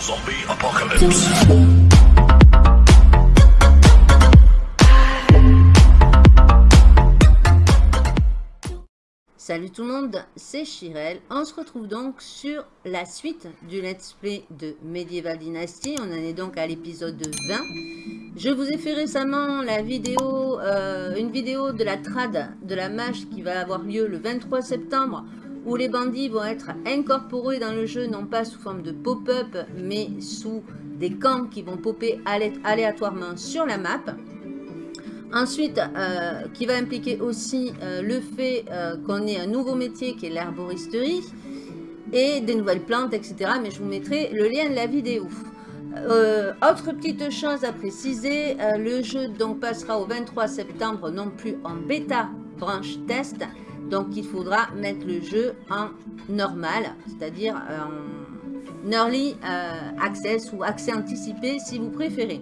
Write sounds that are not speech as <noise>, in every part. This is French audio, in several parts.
Zombie apocalypse. Salut tout le monde, c'est Chirel. On se retrouve donc sur la suite du let's play de Medieval Dynasty. On en est donc à l'épisode 20. Je vous ai fait récemment la vidéo, euh, une vidéo de la trad de la mage qui va avoir lieu le 23 septembre où les bandits vont être incorporés dans le jeu, non pas sous forme de pop-up, mais sous des camps qui vont popper aléatoirement sur la map. Ensuite, euh, qui va impliquer aussi euh, le fait euh, qu'on ait un nouveau métier qui est l'herboristerie et des nouvelles plantes, etc. Mais je vous mettrai le lien de la vidéo. autre petite chose à préciser, le jeu donc passera au 23 septembre non plus en bêta branche test. Donc il faudra mettre le jeu en normal, c'est-à-dire en early access ou accès anticipé si vous préférez.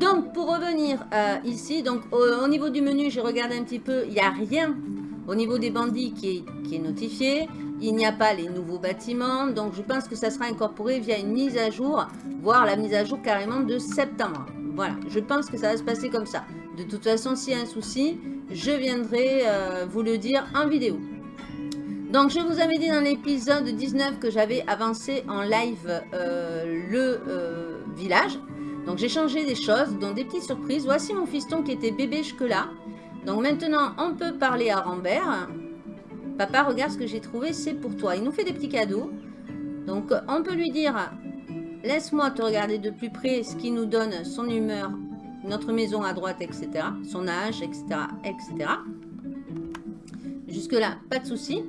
Donc, pour revenir euh, ici, donc au, niveau du menu, j'ai regardé un petit peu, il n'y a rien au niveau des bandits qui est, notifié. Il n'y a pas les nouveaux bâtiments, donc je pense que ça sera incorporé via une mise à jour, voire la mise à jour carrément de septembre. Voilà, je pense que ça va se passer comme ça. De toute façon, s'il y a un souci, je viendrai euh, vous le dire en vidéo. Donc, je vous avais dit dans l'épisode 19 que j'avais avancé en live euh, le village. Donc j'ai changé des choses, donc des petites surprises. Voici mon fiston qui était bébé jusque-là. Donc maintenant, on peut parler à Rambert. Papa, regarde ce que j'ai trouvé, c'est pour toi. Il nous fait des petits cadeaux. Donc on peut lui dire, laisse-moi te regarder de plus près, ce qui nous donne son humeur, notre maison à droite, etc. Son âge, etc. etc. Jusque-là, pas de souci.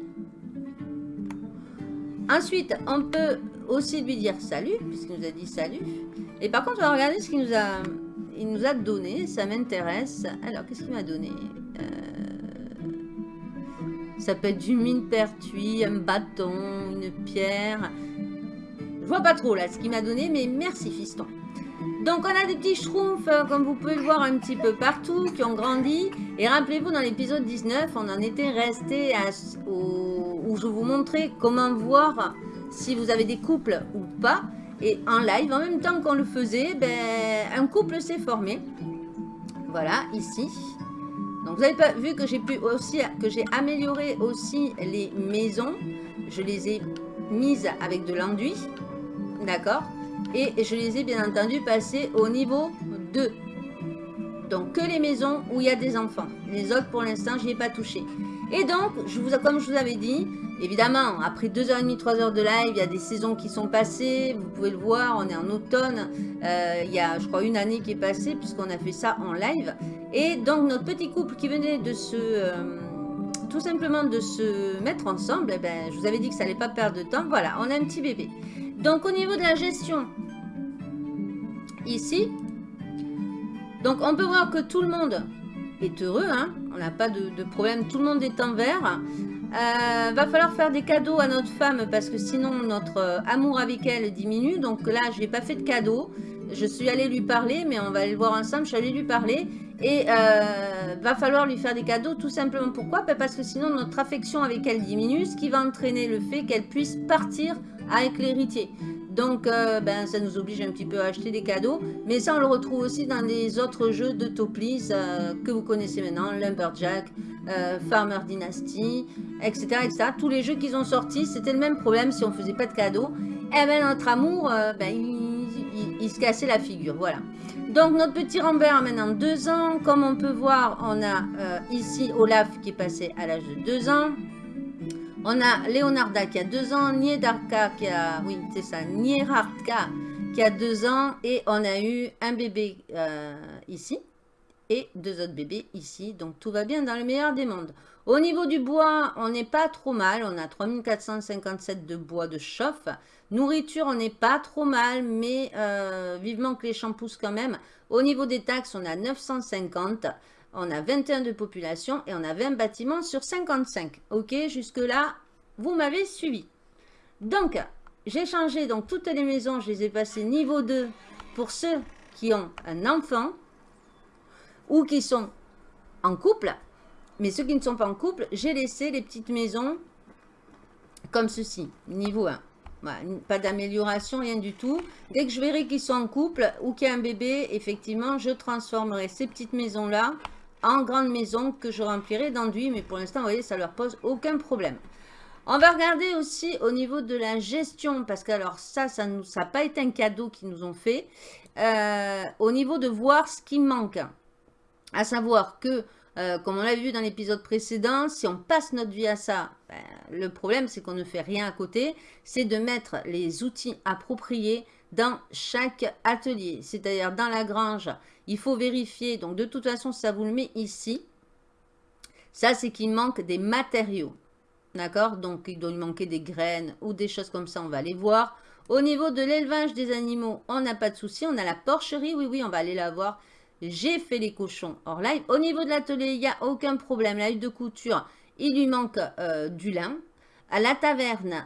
Ensuite, on peut aussi lui dire salut, puisqu'il nous a dit salut. Et par contre, on va regarder ce qu'il nous a, il nous a donné. Ça m'intéresse. Alors, qu'est-ce qu'il m'a donné? Euh, Ça peut être du mine pertuis, un bâton, une pierre. Je vois pas trop là ce qu'il m'a donné, mais merci fiston. Donc on a des petits schtroumpfs, euh, comme vous pouvez le voir un petit peu partout, qui ont grandi. Et rappelez-vous, dans l'épisode 19, on en était resté à, où je vous montrais comment voir si vous avez des couples ou pas. Et en live, en même temps qu'on le faisait, ben, un couple s'est formé. Voilà, ici. Donc vous avez pas vu que j'ai pu aussi que j'ai amélioré aussi les maisons. Je les ai mises avec de l'enduit. D'accord? Et je les ai bien entendu passées au niveau 2. Donc que les maisons où il y a des enfants. Les autres pour l'instant je n'y ai pas touché. Et donc, comme je vous avais dit, Évidemment, après 2h30, 3h de live, il y a des saisons qui sont passées. Vous pouvez le voir, on est en automne. Euh, il y a, je crois, une année qui est passée puisqu'on a fait ça en live. Et donc, notre petit couple qui venait de se... Euh, tout simplement de se mettre ensemble, eh ben, je vous avais dit que ça n'allait pas perdre de temps. Voilà, on a un petit bébé. Donc, au niveau de la gestion, ici, donc on peut voir que tout le monde est heureux. Hein. on n'a pas de, problème, tout le monde est en vert. Euh, va falloir faire des cadeaux à notre femme parce que sinon notre euh, amour avec elle diminue. Donc là, je n'ai pas fait de cadeaux. Je suis allée lui parler, mais on va aller le voir ensemble. Je suis allée lui parler et euh, va falloir lui faire des cadeaux tout simplement. Pourquoi? Ben, Parce que sinon notre affection avec elle diminue, ce qui va entraîner le fait qu'elle puisse partir avec l'héritier. Donc, euh, ben, ça nous oblige un petit peu à acheter des cadeaux. Mais ça, on le retrouve aussi dans les autres jeux de Toplis euh, que vous connaissez maintenant. Lumberjack, euh, Farmer Dynasty, etc., etc. Tous les jeux qu'ils ont sortis, c'était le même problème si on ne faisait pas de cadeaux. Et eh ben, notre amour, ben, il, se cassait la figure. Voilà. Donc, notre petit Rambert a maintenant 2 ans. Comme on peut voir, on a ici Olaf qui est passé à l'âge de 2 ans. On a Leonarda qui a deux ans, Niedarka qui a, oui c'est ça, qui a deux ans et on a eu un bébé euh, ici et deux autres bébés ici. Donc tout va bien dans le meilleur des mondes. Au niveau du bois, on n'est pas trop mal. On a 3457 de bois de chauffe. Nourriture, on n'est pas trop mal, mais euh, vivement que les champs poussent quand même. Au niveau des taxes, on a 950 on a 21 de population et on a 20 bâtiments sur 55. Ok, jusque-là, vous m'avez suivi. Donc, j'ai changé toutes les maisons, je les ai passées niveau 2 pour ceux qui ont un enfant ou qui sont en couple. Mais ceux qui ne sont pas en couple, j'ai laissé les petites maisons comme ceci, niveau 1. pas d'amélioration, rien du tout. Dès que je verrai qu'ils sont en couple ou qu'il y a un bébé, effectivement, je transformerai ces petites maisons-là en grandes maisons que je remplirai d'enduit. Mais pour l'instant, vous voyez, ça leur pose aucun problème. On va regarder aussi au niveau de la gestion, parce que alors ça, ça n'a pas été un cadeau qu'ils nous ont fait. Euh, au niveau de voir ce qui manque. À savoir que euh, comme on l'a vu dans l'épisode précédent, si on passe notre vie à ça, ben, le problème c'est qu'on ne fait rien à côté. C'est de mettre les outils appropriés dans chaque atelier. C'est-à-dire dans la grange, il faut vérifier. Donc de toute façon, ça vous le met ici. Ça, c'est qu'il manque des matériaux. D'accord? Donc il doit lui manquer des graines ou des choses comme ça, on va les voir. Au niveau de l'élevage des animaux, on n'a pas de souci. On a la porcherie, oui, oui, on va aller la voir. J'ai fait les cochons hors live. Au niveau de l'atelier, il n'y a aucun problème. La huile de couture, il lui manque euh, du lin. À la taverne,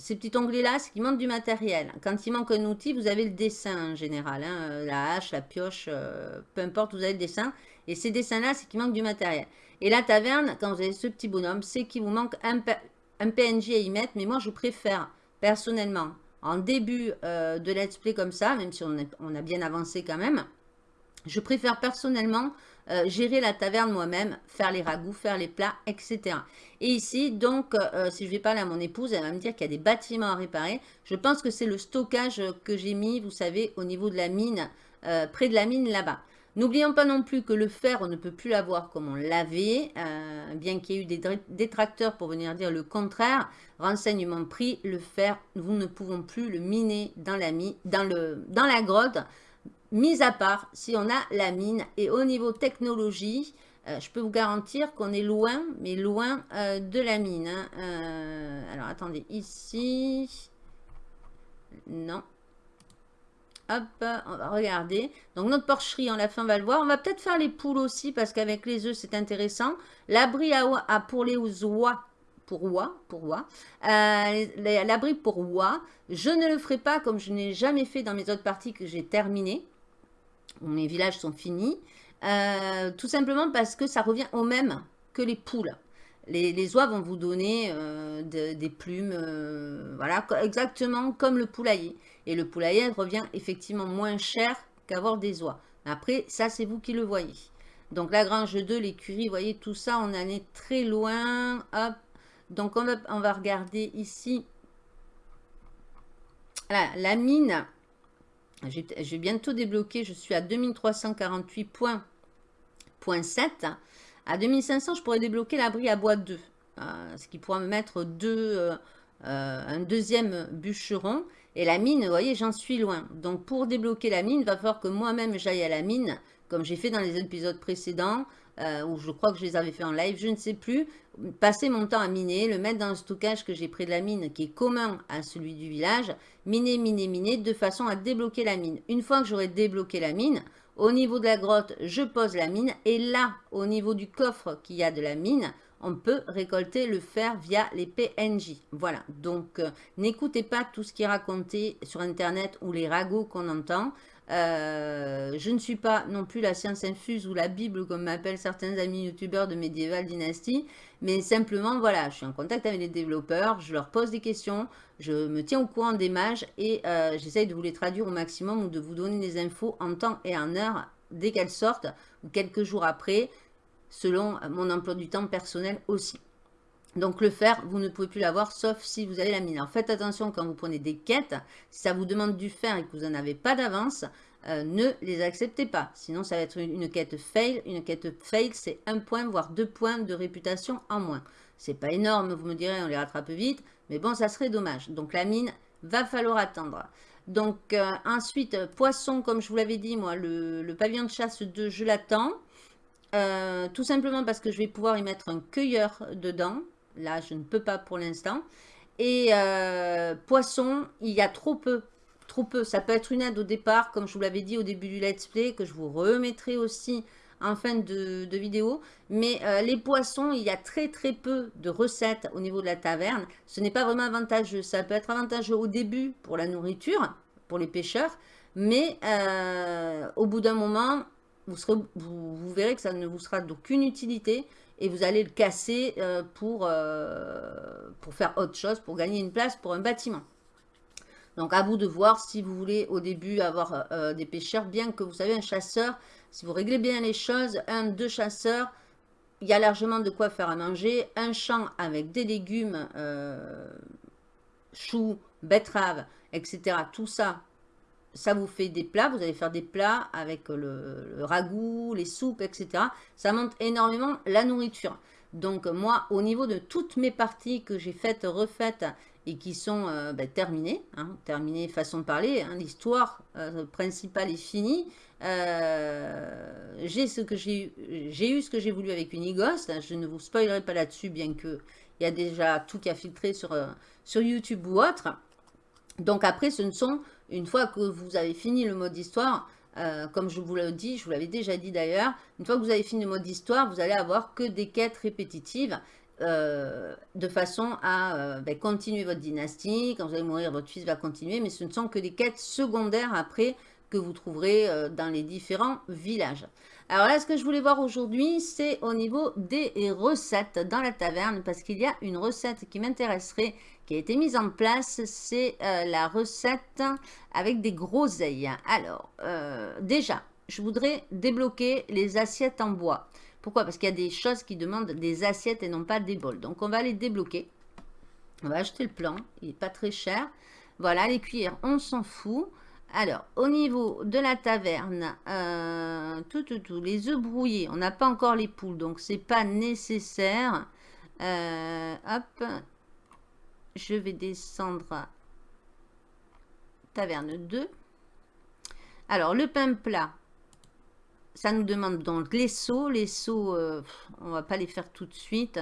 ces petits onglets-là, c'est qu'il manque du matériel. Quand il manque un outil, vous avez le dessin en général. Hein. la hache, la pioche, euh, peu importe, vous avez le dessin. Et ces dessins-là, c'est qu'il manque du matériel. Et la taverne, quand vous avez ce petit bonhomme, c'est qu'il vous manque un, PNJ à y mettre. Mais moi, je préfère, personnellement, en début euh, de let's play comme ça, même si on a bien avancé quand même, je préfère personnellement euh, gérer la taverne moi-même, faire les ragoûts, faire les plats, etc. Et ici, donc, euh, si je vais parler à mon épouse, elle va me dire qu'il y a des bâtiments à réparer. Je pense que c'est le stockage que j'ai mis, vous savez, au niveau de la mine, euh, près de la mine là-bas. N'oublions pas non plus que le fer, on ne peut plus l'avoir comme on l'avait, bien qu'il y ait eu des détracteurs pour venir dire le contraire. Renseignement pris, le fer, nous ne pouvons plus le miner dans la, dans la grotte mis à part si on a la mine. Et au niveau technologie, euh, je peux vous garantir qu'on est loin, mais loin euh, de la mine. Hein. Euh, alors, attendez, ici... Non. Hop, on va regarder. Donc, notre porcherie, on la fin, on va le voir. On va peut-être faire les poules aussi, parce qu'avec les œufs, c'est intéressant. L'abri à, pour les oies, pour oies, pour oies. L'abri pour oies. Je ne le ferai pas comme je n'ai jamais fait dans mes autres parties que j'ai terminées mes villages sont finis. Euh, tout simplement parce que ça revient au même que les poules. Les, oies vont vous donner euh, des plumes, euh, voilà, exactement comme le poulailler. Et le poulailler revient effectivement moins cher qu'avoir des oies. Après, ça, c'est vous qui le voyez. Donc, la grange 2, l'écurie, vous voyez, tout ça, on en est très loin. Donc, on va, on va regarder ici. la mine, je vais bientôt débloquer, je suis à 2348.7. À 2500, je pourrais débloquer l'abri à bois 2, euh, ce qui pourra me mettre deux, euh, euh, un deuxième bûcheron. Et la mine, vous voyez, j'en suis loin. Donc, pour débloquer la mine, il va falloir que moi-même j'aille à la mine, comme j'ai fait dans les épisodes précédents, ou je crois que je les avais fait en live, je ne sais plus, passer mon temps à miner, le mettre dans le stockage que j'ai près de la mine, qui est commun à celui du village, miner, miner, miner, de façon à débloquer la mine. Une fois que j'aurai débloqué la mine, au niveau de la grotte, je pose la mine, et là, au niveau du coffre qu'il y a de la mine, on peut récolter le fer via les PNJ. Voilà, donc euh, n'écoutez pas tout ce qui est raconté sur Internet ou les ragots qu'on entend. Euh, je ne suis pas non plus la science infuse ou la Bible, comme m'appellent certains amis youtubeurs de Medieval Dynasty, mais simplement, voilà, je suis en contact avec les développeurs, je leur pose des questions, je me tiens au courant des mages et euh, j'essaye de vous les traduire au maximum ou de vous donner des infos en temps et en heure dès qu'elles sortent ou quelques jours après, selon mon emploi du temps personnel aussi. Donc le fer, vous ne pouvez plus l'avoir sauf si vous avez la mine. Alors faites attention quand vous prenez des quêtes, si ça vous demande du fer et que vous n'en avez pas d'avance, euh, ne les acceptez pas. Sinon ça va être une, quête fail. Une quête fail, c'est un point, voire deux points de réputation en moins. C'est pas énorme, vous me direz, on les rattrape vite, mais bon, ça serait dommage. Donc la mine, va falloir attendre. Donc euh, ensuite, poisson, comme je vous l'avais dit, moi, le, pavillon de chasse 2, je l'attends. Euh, tout simplement parce que je vais pouvoir y mettre un cueilleur dedans. Là, je ne peux pas pour l'instant. Et euh, poisson, il y a trop peu. Trop peu. Ça peut être une aide au départ, comme je vous l'avais dit au début du let's play, que je vous remettrai aussi en fin de, vidéo. Mais euh, les poissons, il y a très très peu de recettes au niveau de la taverne. Ce n'est pas vraiment avantageux. Ça peut être avantageux au début pour la nourriture, pour les pêcheurs. Mais euh, au bout d'un moment, vous, vous, verrez que ça ne vous sera d'aucune utilité et vous allez le casser euh, pour, euh, pour faire autre chose, pour gagner une place pour un bâtiment. Donc à vous de voir si vous voulez au début avoir des pêcheurs, bien que vous savez un chasseur, si vous réglez bien les choses, un, deux chasseurs, il y a largement de quoi faire à manger. Un champ avec des légumes, choux, betteraves, etc. Tout ça, ça vous fait des plats. Vous allez faire des plats avec le, ragoût, les soupes, etc. Ça monte énormément la nourriture. Donc moi, au niveau de toutes mes parties que j'ai faites, refaites et qui sont euh, ben, terminées, hein, terminées façon de parler, hein, l'histoire euh, principale est finie. Euh, j'ai ce que j'ai eu ce que j'ai voulu avec Unighost. Je ne vous spoilerai pas là-dessus, bien que il y a déjà tout qui a filtré sur, sur YouTube ou autre. Donc après, ce ne sont, une fois que vous avez fini le mode histoire, euh, comme je vous l'ai dit, je vous l'avais déjà dit d'ailleurs, une fois que vous avez fini le mode histoire, vous allez avoir que des quêtes répétitives euh, de façon à euh, ben, continuer votre dynastie. Quand vous allez mourir, votre fils va continuer, mais ce ne sont que des quêtes secondaires après que vous trouverez dans les différents villages. Alors là, ce que je voulais voir aujourd'hui, c'est au niveau des recettes dans la taverne, parce qu'il y a une recette qui m'intéresserait qui a été mise en place, c'est euh, la recette avec des groseilles. Alors, euh, déjà, je voudrais débloquer les assiettes en bois. Pourquoi? Parce qu'il y a des choses qui demandent des assiettes et non pas des bols. Donc, on va les débloquer. On va acheter le plan. Il n'est pas très cher. Voilà, les cuillères, on s'en fout. Alors, au niveau de la taverne, euh, tout, tout, tout, les œufs brouillés, on n'a pas encore les poules, donc c'est pas nécessaire. hop, je vais descendre taverne 2. Alors, le pain plat, ça nous demande donc les seaux. Les seaux, euh, on va pas les faire tout de suite.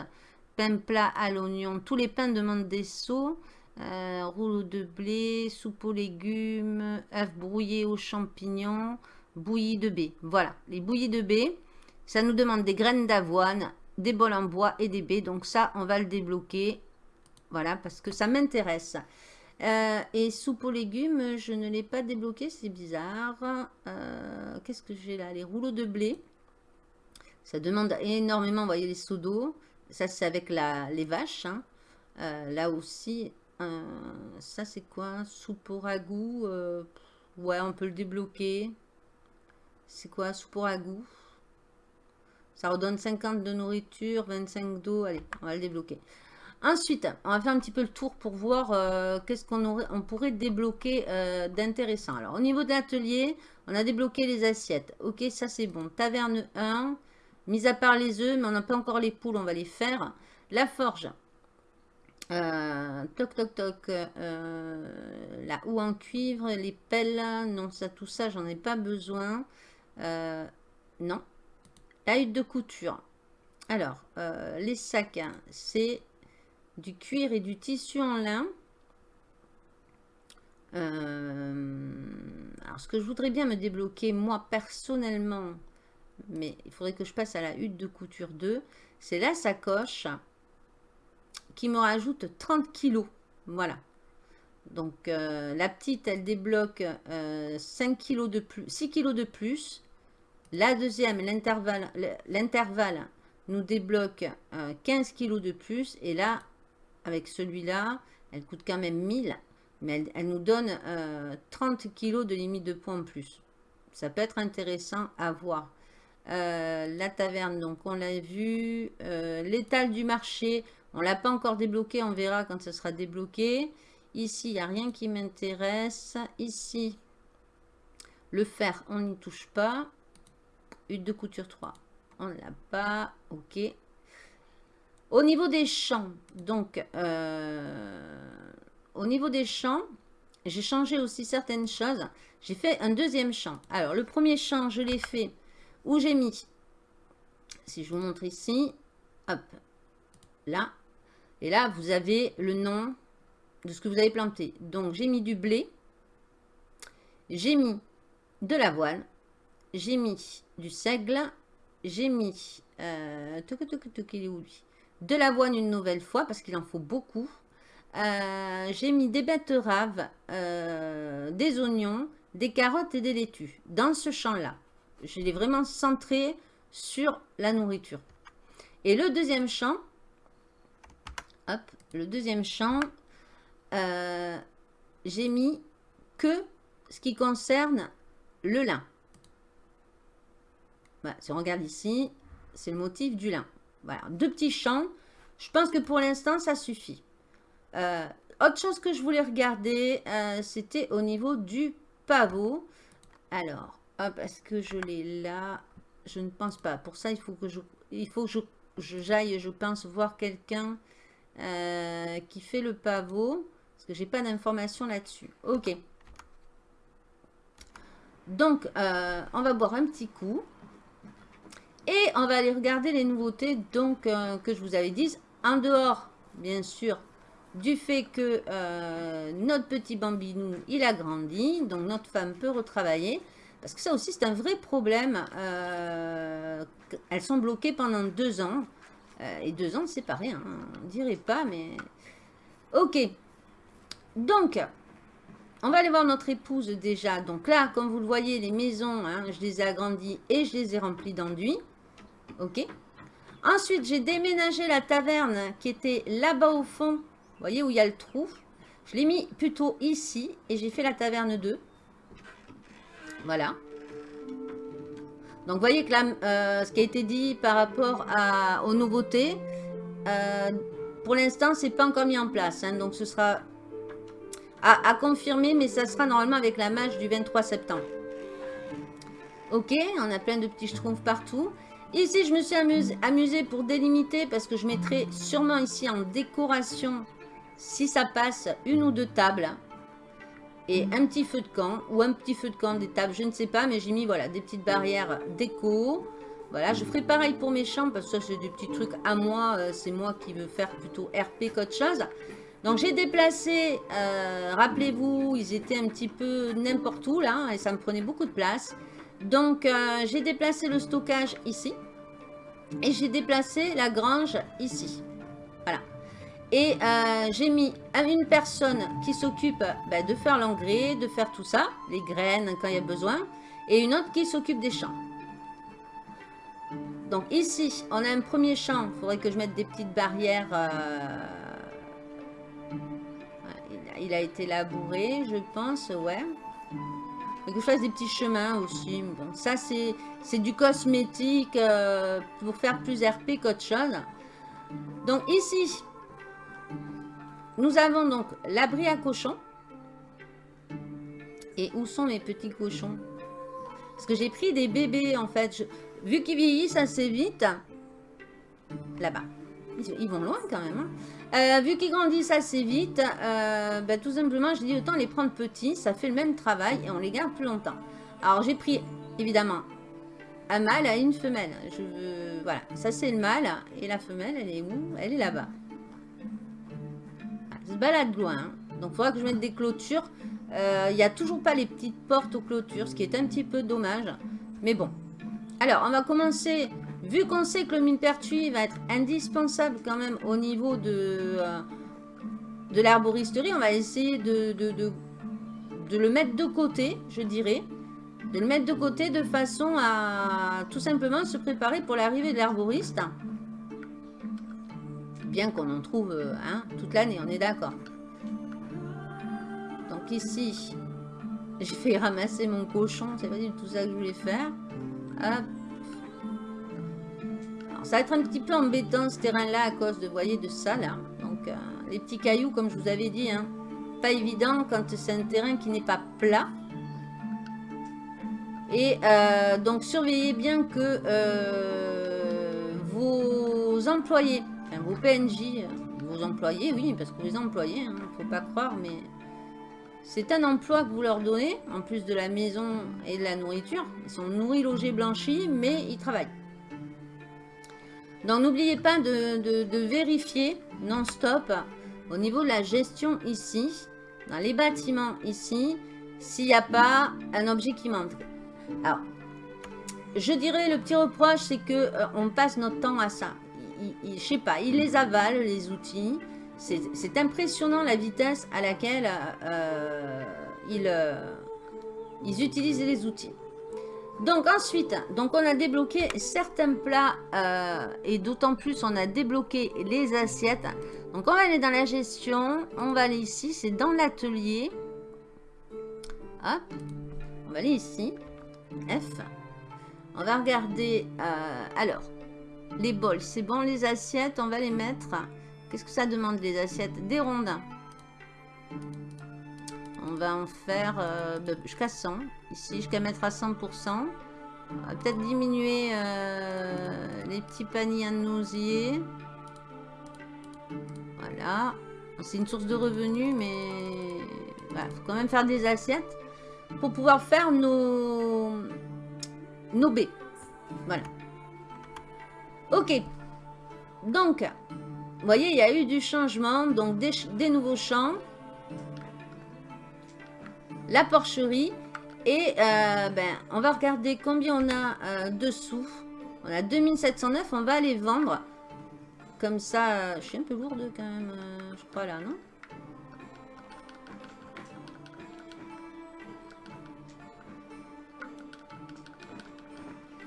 Pain plat à l'oignon. Tous les pains demandent des seaux. Euh, rouleau de blé, soupe aux légumes, œufs brouillés aux champignons, bouillie de baies. Voilà, les bouillies de baies, ça nous demande des graines d'avoine, des bols en bois et des baies. Donc ça, on va le débloquer voilà, parce que ça m'intéresse. Euh, et soupe aux légumes, je ne l'ai pas débloqué, c'est bizarre. Euh, qu'est-ce que j'ai là? Les rouleaux de blé. Ça demande énormément, vous voyez, les seaux d'eau. Ça, c'est avec la, les vaches. Hein. Euh, là aussi, ça, c'est quoi? Soupe au ragoût. ouais, on peut le débloquer. C'est quoi? Soupe au ragoût. Ça redonne 50 de nourriture, 25 d'eau. Allez, on va le débloquer. Ensuite, on va faire un petit peu le tour pour voir euh, qu'est-ce qu'on on pourrait débloquer euh, d'intéressant. Alors, au niveau de l'atelier, on a débloqué les assiettes. Ok, ça c'est bon. Taverne 1, mis à part les œufs, mais on n'a pas encore les poules, on va les faire. La forge. Euh, toc, toc, toc. la houe en cuivre, les pelles. Non, ça, tout ça, j'en ai pas besoin. non. La hutte de couture. Alors, les sacs, c'est du cuir et du tissu en lin. Euh, alors, ce que je voudrais bien me débloquer, moi, personnellement, mais il faudrait que je passe à la hutte de couture 2, c'est la sacoche qui me rajoute 30 kilos. Voilà. Donc, euh, la petite, elle débloque 5 euh, kilos de plus, 6 kilos de plus. La deuxième, l'intervalle nous débloque 15 kilos de plus. Et là, avec celui-là, elle coûte quand même 1000, mais elle, nous donne 30 euh, kg de limite de points en plus. Ça peut être intéressant à voir. Euh, la taverne, donc on l'a vu. Euh, l'étal du marché, on l'a pas encore débloqué, on verra quand ce sera débloqué. Ici, il n'y a rien qui m'intéresse. Ici, le fer, on n'y touche pas. Hutte de couture 3, on ne l'a pas. Ok. Au niveau des champs, donc, euh, au niveau des champs, j'ai changé aussi certaines choses. J'ai fait un deuxième champ. Alors, le premier champ, je l'ai fait où j'ai mis, si je vous montre ici, hop, là. Et là, vous avez le nom de ce que vous avez planté. Donc, j'ai mis du blé, j'ai mis de l'avoine, j'ai mis du seigle, j'ai mis... Euh, de l'avoine une nouvelle fois parce qu'il en faut beaucoup. Euh, j'ai mis des betteraves, euh, des oignons, des carottes et des laitues dans ce champ-là. Je l'ai vraiment centré sur la nourriture. Et le deuxième champ, hop, le deuxième champ, euh, j'ai mis que ce qui concerne le lin. si on regarde ici, c'est le motif du lin. Voilà, deux petits champs. Je pense que pour l'instant, ça suffit. Euh, autre chose que je voulais regarder, euh, c'était au niveau du pavot. Alors, hop, est-ce que je l'ai là? Je ne pense pas. Pour ça, il faut que je, je, j'aille, je pense, voir quelqu'un euh, qui fait le pavot. Parce que j'ai pas d'informations là-dessus. Ok. Donc, on va boire un petit coup. Et on va aller regarder les nouveautés donc, que je vous avais dit. En dehors, bien sûr, du fait que euh, notre petit bambinou, il a grandi, donc notre femme peut retravailler. Parce que ça aussi, c'est un vrai problème. Euh, elles sont bloquées pendant deux ans. Euh, et deux ans, c'est pas rien. Hein. On dirait pas, mais... Ok. Donc, on va aller voir notre épouse déjà. Donc là, comme vous le voyez, les maisons, hein, je les ai agrandies et je les ai remplies d'enduit. Ok. Ensuite, j'ai déménagé la taverne qui était là-bas au fond vous voyez où il y a le trou? Je l'ai mis plutôt ici et j'ai fait la taverne 2. Voilà. Donc, vous voyez que là, euh, ce qui a été dit par rapport à, aux nouveautés, euh, pour l'instant, c'est pas encore mis en place. Hein. donc, ce sera à, confirmer, mais ça sera normalement avec la match du 23 septembre. Ok, on a plein de petits schtroumpfs partout. Ici, je me suis amusée amusé pour délimiter parce que je mettrai sûrement ici en décoration si ça passe une ou deux tables et un petit feu de camp ou un petit feu de camp des tables, je ne sais pas, mais j'ai mis voilà des petites barrières déco. Voilà, je ferai pareil pour mes champs parce que ça c'est des petits trucs à moi, euh, c'est moi qui veux faire plutôt RP qu'autre chose. Donc j'ai déplacé, euh, rappelez-vous, ils étaient un petit peu n'importe où là et ça me prenait beaucoup de place. Donc euh, j'ai déplacé le stockage ici et j'ai déplacé la grange ici. Voilà. Et euh, j'ai mis une personne qui s'occupe ben, de faire l'engrais, de faire tout ça, les graines quand il y a besoin, et une autre qui s'occupe des champs. Donc ici, on a un premier champ, il faudrait que je mette des petites barrières. Euh, il a été labouré, je pense, ouais. Que je fasse des petits chemins aussi. Bon, ça, c'est du cosmétique euh, pour faire plus RP qu'autre chose. Donc ici, nous avons donc l'abri à cochons. Et où sont mes petits cochons? Parce que j'ai pris des bébés en fait. vu qu'ils vieillissent assez vite, là-bas, ils, vont loin quand même. Hein. Euh, vu qu'ils grandissent assez vite, euh, ben, tout simplement, je dis autant les prendre petits, ça fait le même travail et on les garde plus longtemps. Alors j'ai pris évidemment un mâle à une femelle. Voilà, ça c'est le mâle et la femelle, elle est où? Elle est là-bas se balade loin. Donc, il faudra que je mette des clôtures. Euh, il n'y a toujours pas les petites portes aux clôtures, ce qui est un petit peu dommage. Mais bon. Alors, on va commencer. Vu qu'on sait que le millepertuis va être indispensable quand même au niveau de, euh, de l'arboristerie, on va essayer de, de, de, le mettre de côté, je dirais. De le mettre de côté de façon à tout simplement se préparer pour l'arrivée de l'arboriste bien qu'on en trouve hein, toute l'année, on est d'accord. Donc ici, j'ai fait ramasser mon cochon, c'est pas tout ça que je voulais faire. Hop. Ça va être un petit peu embêtant ce terrain-là à cause de, de ça là. Donc euh, les petits cailloux, comme je vous avais dit, hein, pas évident quand c'est un terrain qui n'est pas plat. Et euh, donc surveillez bien que vos employés vos PNJ, vos employés, oui, parce que vous les employés, il hein, ne faut pas croire, mais c'est un emploi que vous leur donnez, en plus de la maison et de la nourriture. Ils sont nourris, logés, blanchis, mais ils travaillent. Donc n'oubliez pas de, vérifier non-stop au niveau de la gestion ici, dans les bâtiments ici, s'il n'y a pas un objet qui manque. Alors, je dirais le petit reproche, c'est que euh, on passe notre temps à ça je sais pas, il les avale, les outils. C'est impressionnant la vitesse à laquelle euh, euh, ils, utilisent les outils. Donc ensuite, donc on a débloqué certains plats euh, et d'autant plus on a débloqué les assiettes. Donc on va aller dans la gestion, on va aller ici, c'est dans l'atelier. Hop. On va aller ici. F. On va regarder. Euh, alors, les bols, c'est bon. Les assiettes, on va les mettre. Qu'est-ce que ça demande, les assiettes? Des rondins. On va en faire euh, bah, jusqu'à 100. Ici, jusqu'à mettre à 100%. On va peut-être diminuer euh, les petits paniers à nousier. Voilà. C'est une source de revenus, mais il faut quand même faire des assiettes pour pouvoir faire nos, nos baies. Voilà. Ok. Donc, vous voyez, il y a eu du changement, donc des, nouveaux champs. La porcherie. Et euh, ben, on va regarder combien on a euh, dessous. On a 2709, on va les vendre. Comme ça, euh, je suis un peu lourde quand même, je crois là, non?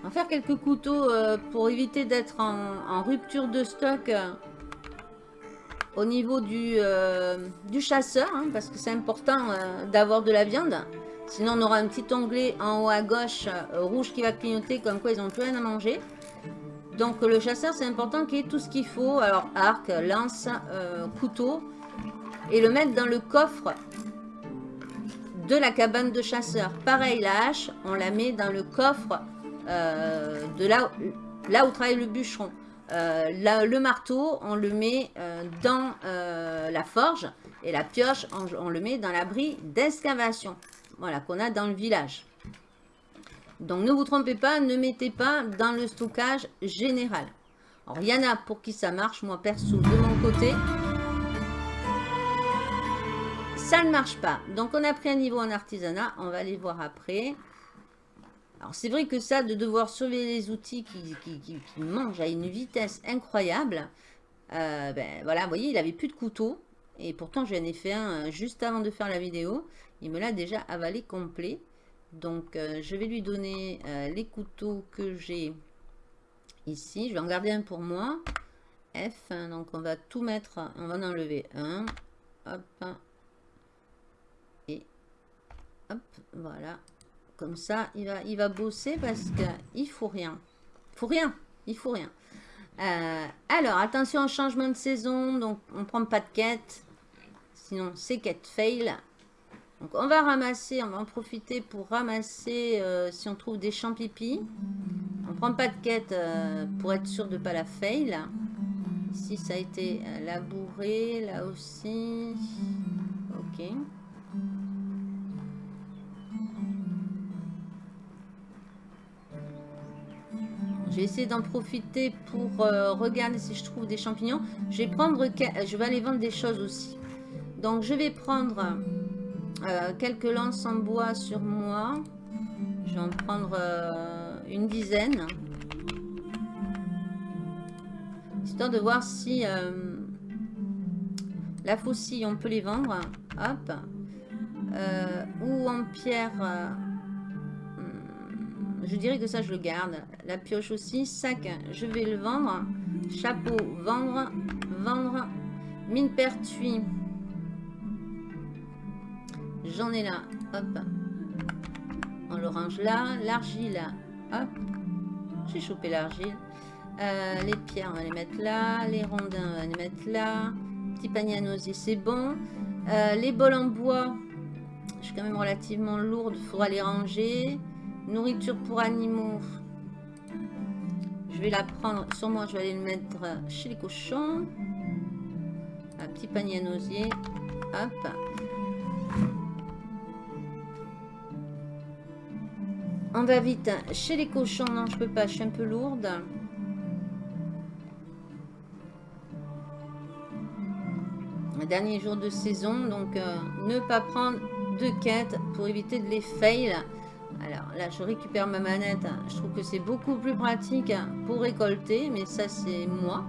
On va faire quelques couteaux euh, pour éviter d'être en, rupture de stock euh, au niveau du, euh, chasseur, hein, parce que c'est important d'avoir de la viande. Sinon, on aura un petit onglet en haut à gauche rouge qui va clignoter comme quoi ils n'ont plus rien à manger. Donc, le chasseur, c'est important qu'il ait tout ce qu'il faut. Alors, arc, lance, couteau. Et le mettre dans le coffre de la cabane de chasseur. Pareil, la hache, on la met dans le coffre euh, de là où travaille le bûcheron. Euh, le marteau, on le met euh, dans la forge et la pioche, on, le met dans l'abri d'excavation. Voilà, qu'on a dans le village. Donc, ne vous trompez pas, ne mettez pas dans le stockage général. Alors, il y en a pour qui ça marche. Moi, perso, de mon côté, ça ne marche pas. Donc, on a pris un niveau en artisanat. On va aller voir après. Alors c'est vrai que ça, de devoir sauver les outils qui, mangent à une vitesse incroyable, euh, ben voilà, vous voyez, il avait plus de couteau. Et pourtant, j'en ai fait un euh, juste avant de faire la vidéo. Il me l'a déjà avalé complet. Donc, euh, je vais lui donner les couteaux que j'ai ici. Je vais en garder un pour moi. F, hein, donc on va tout mettre, on va en enlever un. Hop. Et hop, voilà. Comme ça, il va, il va bosser parce qu'il faut rien. Il faut rien. Il faut rien. Euh, alors, attention au changement de saison. Donc, on prend pas de quête. Sinon, c'est quête fail. Donc, on va ramasser, on va en profiter pour ramasser euh, si on trouve des champs pipi. On prend pas de quête euh, pour être sûr de pas la fail. Ici, ça a été labouré. Là aussi. Ok. Je vais essayer d'en profiter pour euh, regarder si je trouve des champignons. Je vais prendre, je vais aller vendre des choses aussi. Donc je vais prendre euh, quelques lances en bois sur moi. Je vais en prendre euh, une dizaine. Histoire de voir si la faucille, on peut les vendre. Hop. ou en pierre je dirais que ça, je le garde. La pioche aussi. Sac, je vais le vendre. Chapeau, vendre. Vendre. Mine pertuis. J'en ai là. Hop. On l'orange là. L'argile. Hop. J'ai chopé l'argile. Euh, les pierres, on va les mettre là. Les rondins, on va les mettre là. Petit panier à nauser, c'est bon. Euh, les bols en bois, je suis quand même relativement lourde. Il faudra les ranger. Nourriture pour animaux. Je vais la prendre moi. Je vais aller le mettre chez les cochons. Un petit panier à nausier. Hop. On va vite chez les cochons. Non, je peux pas. Je suis un peu lourde. Dernier jour de saison. Donc, euh, ne pas prendre de quête pour éviter de les fail. Alors là, je récupère ma manette. Je trouve que c'est beaucoup plus pratique pour récolter, mais ça, c'est moi.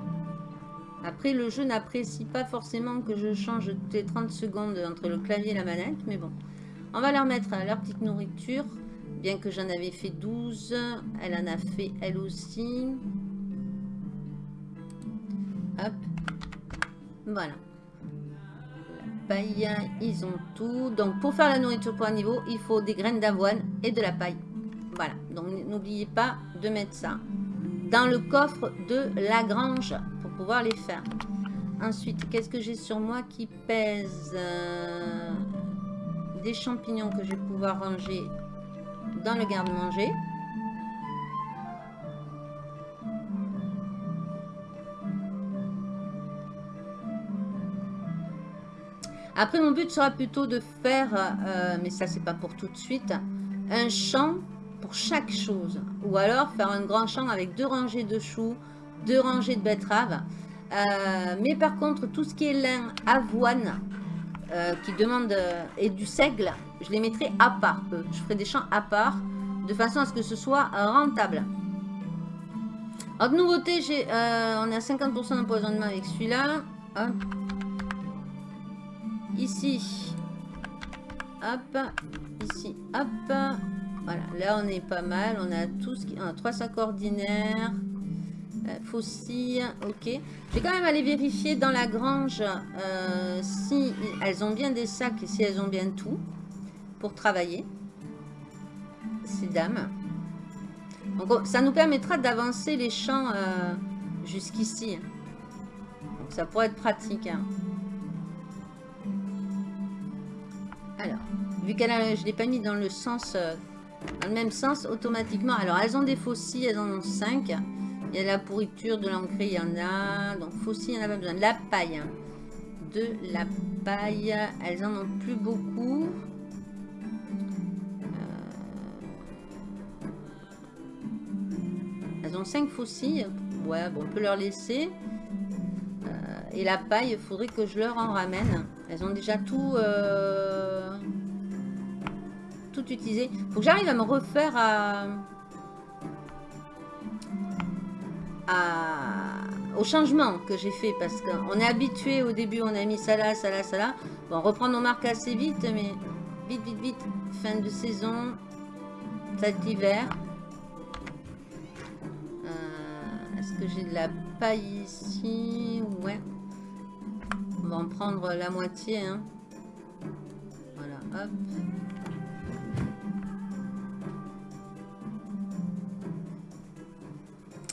Après, le jeu n'apprécie pas forcément que je change toutes les 30 secondes entre le clavier et la manette, mais bon. On va leur mettre leur petite nourriture, bien que j'en avais fait 12. Elle en a fait elle aussi. Hop. Voilà. Ils ont tout. Donc pour faire la nourriture pour un niveau, il faut des graines d'avoine et de la paille. Voilà, donc n'oubliez pas de mettre ça dans le coffre de la grange pour pouvoir les faire. Ensuite, qu'est-ce que j'ai sur moi qui pèse euh, Des champignons que je vais pouvoir ranger dans le garde-manger. Après, mon but sera plutôt de faire, euh, mais ça, c'est pas pour tout de suite, un champ pour chaque chose. Ou alors faire un grand champ avec deux rangées de choux, deux rangées de betteraves. Euh, mais par contre, tout ce qui est lin, avoine, euh, qui demande, et du seigle, je les mettrai à part. Je ferai des champs à part, de façon à ce que ce soit rentable. Autre nouveauté, j'ai, on est à 50% d'empoisonnement avec celui-là. Ici. Hop. Ici. Hop. Voilà. Là, on est pas mal. On a tout ce qui... trois sacs ordinaires. Euh, fossiles. Ok. Je vais quand même aller vérifier dans la grange euh, si elles ont bien des sacs et si elles ont bien tout pour travailler. Ces dames. Donc, ça nous permettra d'avancer les champs euh, jusqu'ici. Donc, ça pourrait être pratique. Hein. Vu qu'elle je l'ai pas mis dans le sens, euh, dans le même sens, automatiquement. Alors, elles ont des fossiles, elles en ont 5. Il y a la pourriture, de l'encre, il y en a. Donc, fossiles, il n'y en a pas besoin. La paille. Hein. De la paille. Elles en ont plus beaucoup. Euh, elles ont 5 fossiles. Ouais, bon, on peut leur laisser. Euh, et la paille, il faudrait que je leur en ramène. Elles ont déjà tout, tout utilisé. Faut que j'arrive à me refaire à, au changement que j'ai fait. Parce qu'on est habitué au début, on a mis ça là, ça là, ça là. Bon, on reprend nos marques assez vite, mais vite, vite, vite. Fin de saison, ça d'hiver. Euh, est-ce que j'ai de la paille ici? Ouais va en prendre la moitié. Hein. Voilà, hop.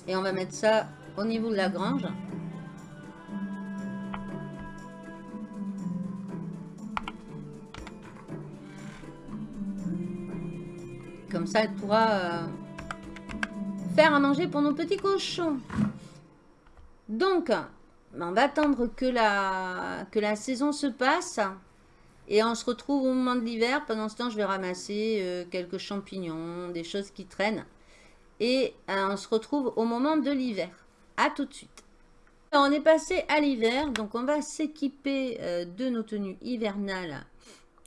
Et on va mettre ça au niveau de la grange. Comme ça, elle pourra euh, faire à manger pour nos petits cochons. Donc, on va attendre que la, que la saison se passe. Et on se retrouve au moment de l'hiver. Pendant ce temps, je vais ramasser euh, quelques champignons, des choses qui traînent. Et euh, on se retrouve au moment de l'hiver. A tout de suite. on est passé à l'hiver. Donc, on va s'équiper euh, de nos tenues hivernales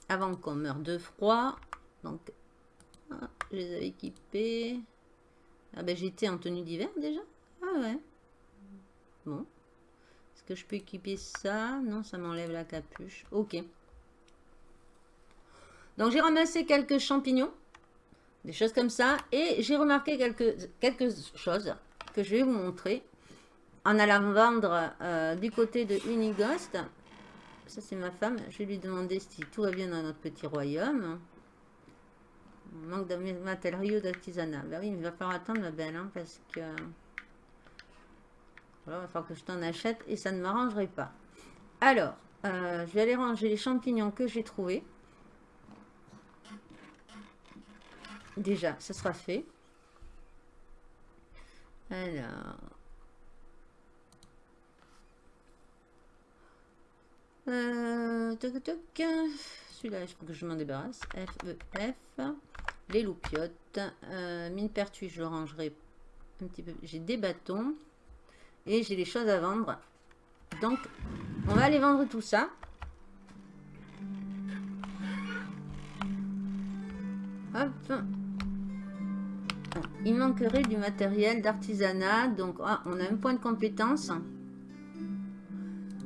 avant qu'on meure de froid. Donc, ah, je les avais équipées. Ah ben, j'étais en tenue d'hiver déjà. Ah ouais. Bon. Est-ce que je peux équiper ça? Non, ça m'enlève la capuche. Ok. Donc, j'ai ramassé quelques champignons. Des choses comme ça. Et j'ai remarqué quelques, quelques choses que je vais vous montrer. En allant vendre euh, du côté de Unighost. Ça, c'est ma femme. Je vais lui demander si tout va bien dans notre petit royaume. Manque de matériaux d'artisanat. Ben oui, il va falloir attendre, ma belle, hein, parce que... Voilà, il va falloir que je t'en achète et ça ne m'arrangerait pas. Alors, euh, je vais aller ranger les champignons que j'ai trouvés. Déjà, ça sera fait. Alors... Euh, Celui-là, il faut que je m'en débarrasse. F, E, F. Les loupiottes. Euh, mine pertuis, je le rangerai un petit peu. J'ai des bâtons. Et j'ai les choses à vendre. Donc, on va aller vendre tout ça. Hop. Il manquerait du matériel d'artisanat. Donc, ah, on a un point de compétence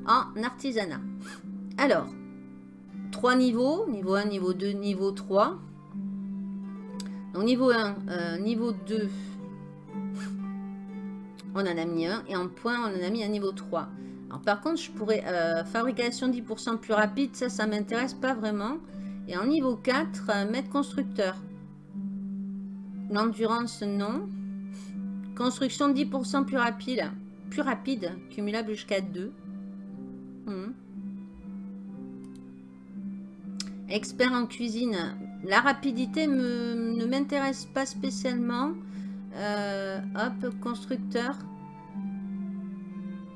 en artisanat. Alors, trois niveaux. Niveau 1, niveau 2, niveau 3. Donc, niveau 1, euh, niveau 2, on en a mis un. Et en point, on en a mis un niveau 3. Alors, par contre, je pourrais... Euh, fabrication 10% plus rapide, ça, ça m'intéresse pas vraiment. Et en niveau 4, euh, constructeur. L'endurance, non. Construction 10% plus rapide. Plus rapide, cumulable jusqu'à 2. Hmm. Expert en cuisine. La rapidité ne m'intéresse pas spécialement. Euh, hop, constructeur.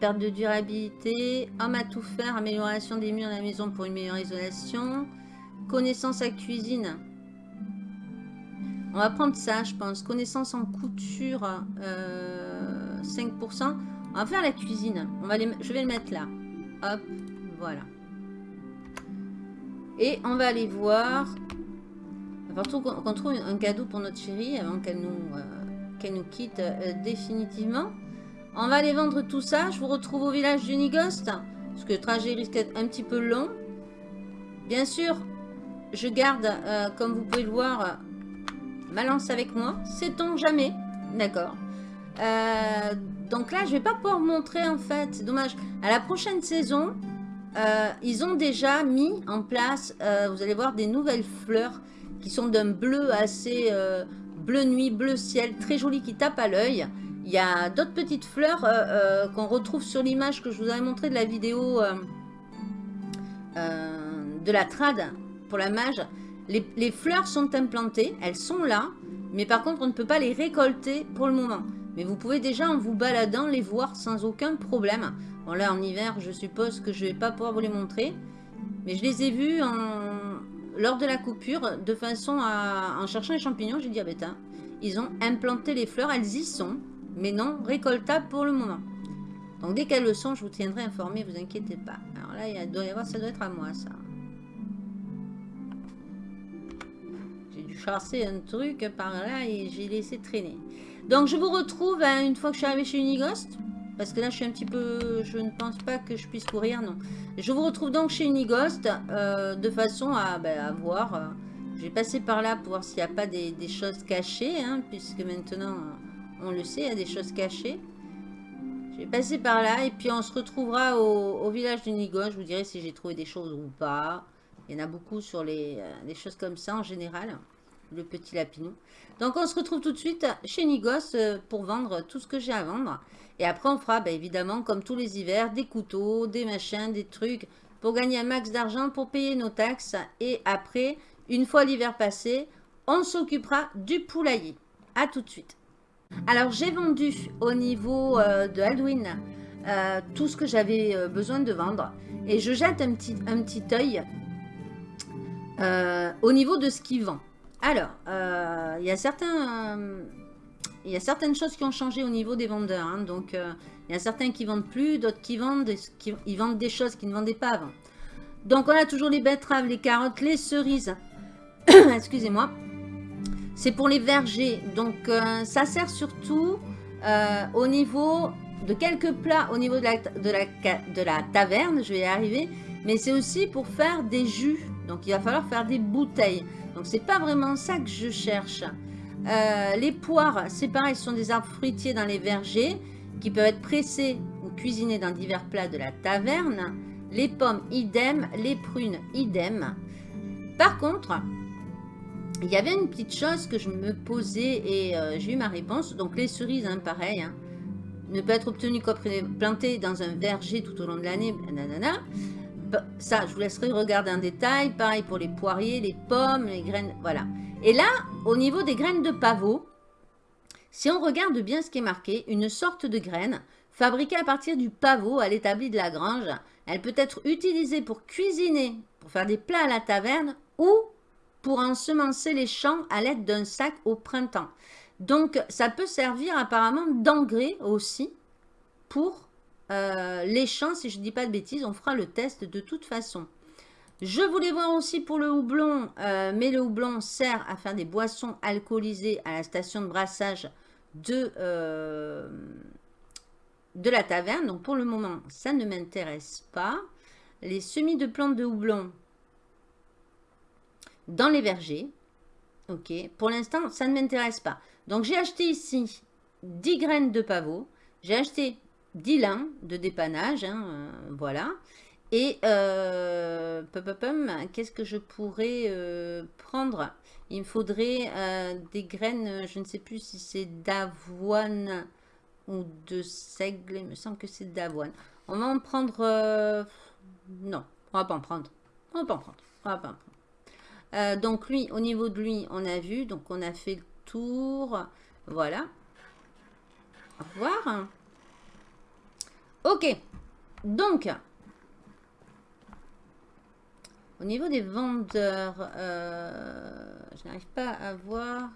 Perte de durabilité. Homme à tout faire. Amélioration des murs de la maison pour une meilleure isolation. Connaissance à cuisine. On va prendre ça, je pense. Connaissance en couture. 5%. Euh, On va faire la cuisine. Je vais le mettre là. Hop, voilà. Et on va aller voir. Va qu'on trouve un cadeau pour notre chérie avant qu'elle nous, euh, nous quitte euh, définitivement. On va aller vendre tout ça. Je vous retrouve au village d'Unigost. Parce que le trajet risque d'être un petit peu long. Bien sûr, je garde, comme vous pouvez le voir, ma lance avec moi. Sait-on jamais? D'accord. donc là, je vais pas pouvoir montrer en fait. C'est dommage. À la prochaine saison, euh, ils ont déjà mis en place, euh, vous allez voir, des nouvelles fleurs qui sont d'un bleu assez euh, bleu nuit, bleu ciel, très joli qui tape à l'œil. Il y a d'autres petites fleurs qu'on retrouve sur l'image que je vous avais montré de la vidéo de la trad pour la mage. Les, fleurs sont implantées, elles sont là, mais par contre on ne peut pas les récolter pour le moment. Mais vous pouvez déjà en vous baladant les voir sans aucun problème. Bon là en hiver je suppose que je vais pas pouvoir vous les montrer. Mais je les ai vus en... lors de la coupure de façon à... En cherchant les champignons j'ai dit ah bêta. Ils ont implanté les fleurs, elles y sont. Mais non récoltables pour le moment. Donc dès qu'elles le sont je vous tiendrai informé, vous inquiétez pas. Alors là ça doit être à moi ça. Chasser un truc par là et j'ai laissé traîner. Donc je vous retrouve hein, une fois que je suis arrivée chez Unigost. Parce que là, je suis un petit peu... Je ne pense pas que je puisse courir, non. Je vous retrouve donc chez Unigost, euh, de façon à, ben, voir... Euh, je vais passer par là pour voir s'il n'y a pas des, choses cachées, hein, puisque maintenant, on le sait, il y a des choses cachées. Je vais passer par là, et puis on se retrouvera au, village d'Unigost. Je vous dirai si j'ai trouvé des choses ou pas. Il y en a beaucoup sur les, euh, les choses comme ça, en général. Le petit lapinou. Donc, on se retrouve tout de suite chez Nigos pour vendre tout ce que j'ai à vendre. Et après, on fera bah, évidemment, comme tous les hivers, des couteaux, des machins, des trucs pour gagner un max d'argent pour payer nos taxes. Et après, une fois l'hiver passé, on s'occupera du poulailler. A tout de suite. Alors, j'ai vendu au niveau euh, de Halloween euh, tout ce que j'avais euh, besoin de vendre. Et je jette un petit, un petit œil au niveau de ce qui vend. Alors, il y a certains il y a certaines choses qui ont changé au niveau des vendeurs. Hein. donc, euh, il y a certains qui vendent plus, d'autres qui vendent, ils vendent des choses qu'ils ne vendaient pas avant. Donc, on a toujours les betteraves, les carottes, les cerises. <coughs> Excusez-moi. C'est pour les vergers. Donc, euh, ça sert surtout euh, au niveau de quelques plats au niveau de la taverne. Je vais y arriver. Mais c'est aussi pour faire des jus. Donc, il va falloir faire des bouteilles. Donc, c'est pas vraiment ça que je cherche. Euh, les poires, c'est pareil, ce sont des arbres fruitiers dans les vergers qui peuvent être pressés ou cuisinés dans divers plats de la taverne. Les pommes, idem. Les prunes, idem. Par contre, il y avait une petite chose que je me posais et euh, j'ai eu ma réponse. Donc les cerises, hein, pareil, hein, ne peut être obtenu qu'après planté dans un verger tout au long de l'année. Ça, je vous laisserai regarder en détail. Pareil pour les poiriers, les pommes, les graines, voilà. Et là, au niveau des graines de pavot, si on regarde bien ce qui est marqué, une sorte de graine fabriquée à partir du pavot à l'établi de la grange, elle peut être utilisée pour cuisiner, pour faire des plats à la taverne ou pour ensemencer les champs à l'aide d'un sac au printemps. Donc, ça peut servir apparemment d'engrais aussi pour euh, les champs, si je ne dis pas de bêtises. On fera le test de toute façon. Je voulais voir aussi pour le houblon, euh, mais le houblon sert à faire des boissons alcoolisées à la station de brassage de, euh, de la taverne. Donc pour le moment, ça ne m'intéresse pas. Les semis de plantes de houblon dans les vergers. Ok, pour l'instant, ça ne m'intéresse pas. Donc j'ai acheté ici 10 graines de pavot. J'ai acheté 10 lins de dépannage, hein, euh, voilà. Et euh, qu'est-ce que je pourrais euh, prendre? Il me faudrait des graines, je ne sais plus si c'est d'avoine ou de seigle, il me semble que c'est d'avoine. On va en prendre... non, on va pas en prendre. On va pas en prendre. On va pas en prendre. donc lui, au niveau de lui, on a vu, donc on a fait le tour. Voilà. Au revoir. Ok. Donc, au niveau des vendeurs, euh, je n'arrive pas à voir.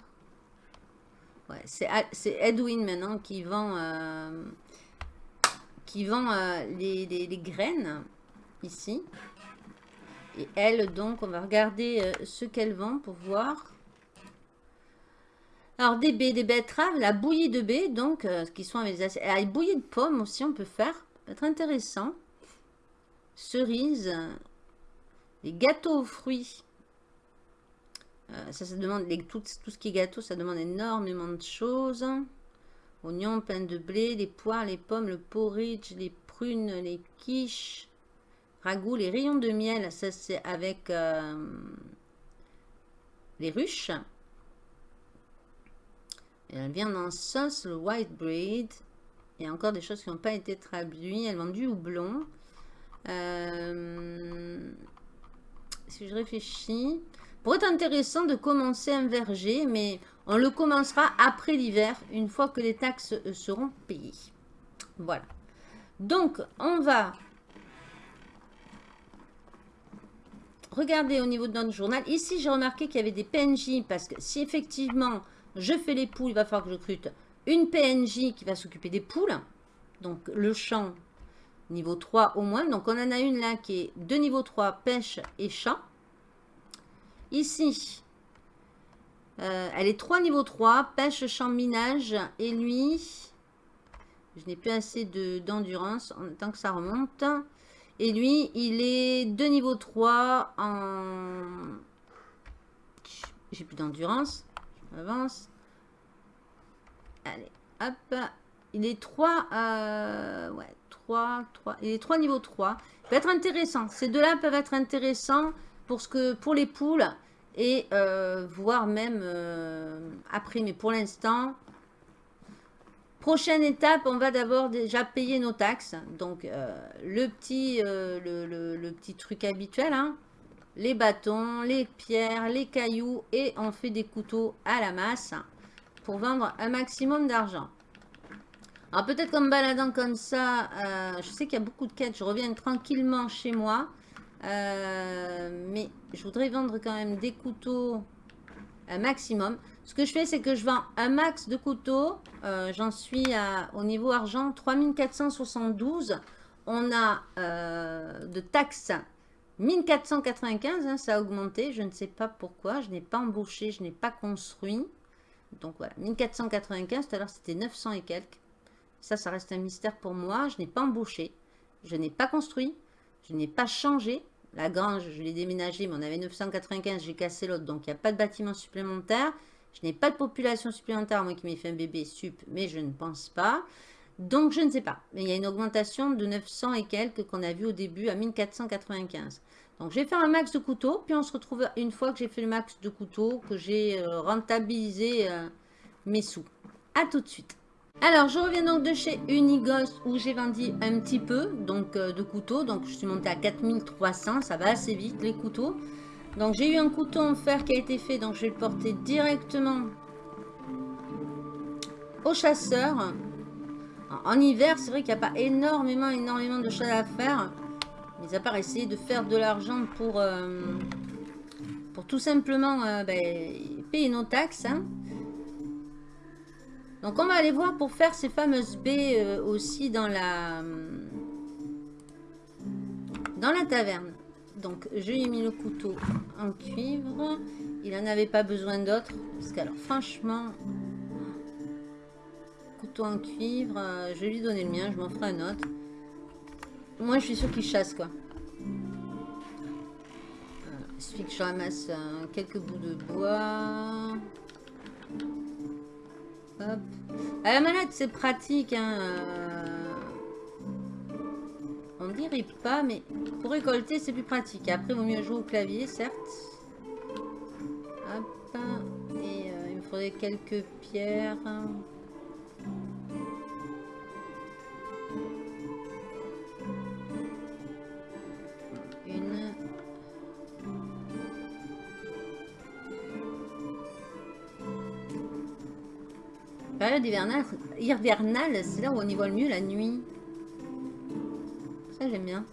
Ouais, c'est Edwin maintenant qui vend, euh, qui vend euh, les, les, graines ici. Et elle, donc, on va regarder ce qu'elle vend pour voir. Alors, des baies, des betteraves, la bouillie de baies, donc, euh, qui sont avec des La bouillie de pommes aussi, on peut faire. Ça peut être intéressant. Cerises. Les gâteaux aux fruits. Euh, ça, ça demande, tout, ce qui est gâteau, ça demande énormément de choses. Oignons, pain de blé, les poires, les pommes, le porridge, les prunes, les quiches, ragoût, les rayons de miel. Ça, c'est avec euh, les ruches. Elle vient en sauce, le white bread. Il y a encore des choses qui n'ont pas été traduites. Elle vend du houblon. Euh, si je réfléchis, pourrait être intéressant de commencer un verger, mais on le commencera après l'hiver, une fois que les taxes euh, seront payées. Voilà. Donc, on va regarder au niveau de notre journal. Ici, j'ai remarqué qu'il y avait des PNJ, parce que si effectivement je fais les poules, il va falloir que je recrute une PNJ qui va s'occuper des poules. Donc le champ niveau 3 au moins. Donc on en a une là qui est de niveau 3, pêche et chat. Ici, euh, elle est 3 niveau 3, pêche, champ, minage. Et lui, je n'ai plus assez d'endurance en tant que ça remonte. Et lui, il est de niveau 3 en... J'ai plus d'endurance avance. Allez, hop. Il est 3, euh, ouais, 3, 3, il est 3 niveau 3. Il peut être intéressant. Ces deux-là peuvent être intéressants pour, ce que, pour les poules et euh, voire même euh, après. Mais pour l'instant, prochaine étape, on va d'abord déjà payer nos taxes. Donc, le, petit, le, le, petit truc habituel, hein, les bâtons, les pierres, les cailloux et on fait des couteaux à la masse pour vendre un maximum d'argent. Alors peut-être qu'en me baladant comme ça, euh, je sais qu'il y a beaucoup de quêtes, je reviens tranquillement chez moi. Euh, mais je voudrais vendre quand même des couteaux un maximum. Ce que je fais, c'est que je vends un max de couteaux. Euh, j'en suis à, au niveau argent 3472. On a de taxes 1495, hein, ça a augmenté. Je ne sais pas pourquoi. Je n'ai pas embauché, je n'ai pas construit. Donc voilà, 1495, tout à l'heure c'était 900 et quelques. Ça, ça reste un mystère pour moi. Je n'ai pas embauché, je n'ai pas construit, je n'ai pas changé. La grange, je l'ai déménagée, mais on avait 995, j'ai cassé l'autre, donc il n'y a pas de bâtiment supplémentaire. Je n'ai pas de population supplémentaire, moi qui m'ai fait un bébé sup, mais je ne pense pas. Donc, je ne sais pas. Mais il y a une augmentation de 900 et quelques qu'on a vu au début à 1495. Donc, je vais faire un max de couteaux. Puis, on se retrouve une fois que j'ai fait le max de couteaux, que j'ai euh, rentabilisé euh, mes sous. A tout de suite. Alors, je reviens donc de chez Unigos où j'ai vendu un petit peu donc euh, de couteaux. Donc, je suis montée à 4300. Ça va assez vite, les couteaux. Donc, j'ai eu un couteau en fer qui a été fait. Donc, je vais le porter directement au chasseur. En hiver, c'est vrai qu'il n'y a pas énormément, énormément de choses à faire. Mais à part essayer de faire de l'argent pour, euh, tout simplement euh, ben, payer nos taxes. Hein. Donc on va aller voir pour faire ces fameuses baies euh, aussi dans la, dans la taverne. Donc je lui ai mis le couteau en cuivre. Il n'en avait pas besoin d'autre. Parce qu'alors franchement, en cuivre. Euh, je vais lui donner le mien, je m'en ferai un autre. Moi, je suis sûr qu'il chasse, quoi. il suffit que je ramasse euh, quelques bouts de bois. Hop. À la manette, c'est pratique. Hein, euh, dirais pas, mais pour récolter, c'est plus pratique. Après, il vaut mieux jouer au clavier, certes. Et euh, il me faudrait quelques pierres. Période hivernale, c'est là où on y voit le mieux la nuit. Ça, j'aime bien.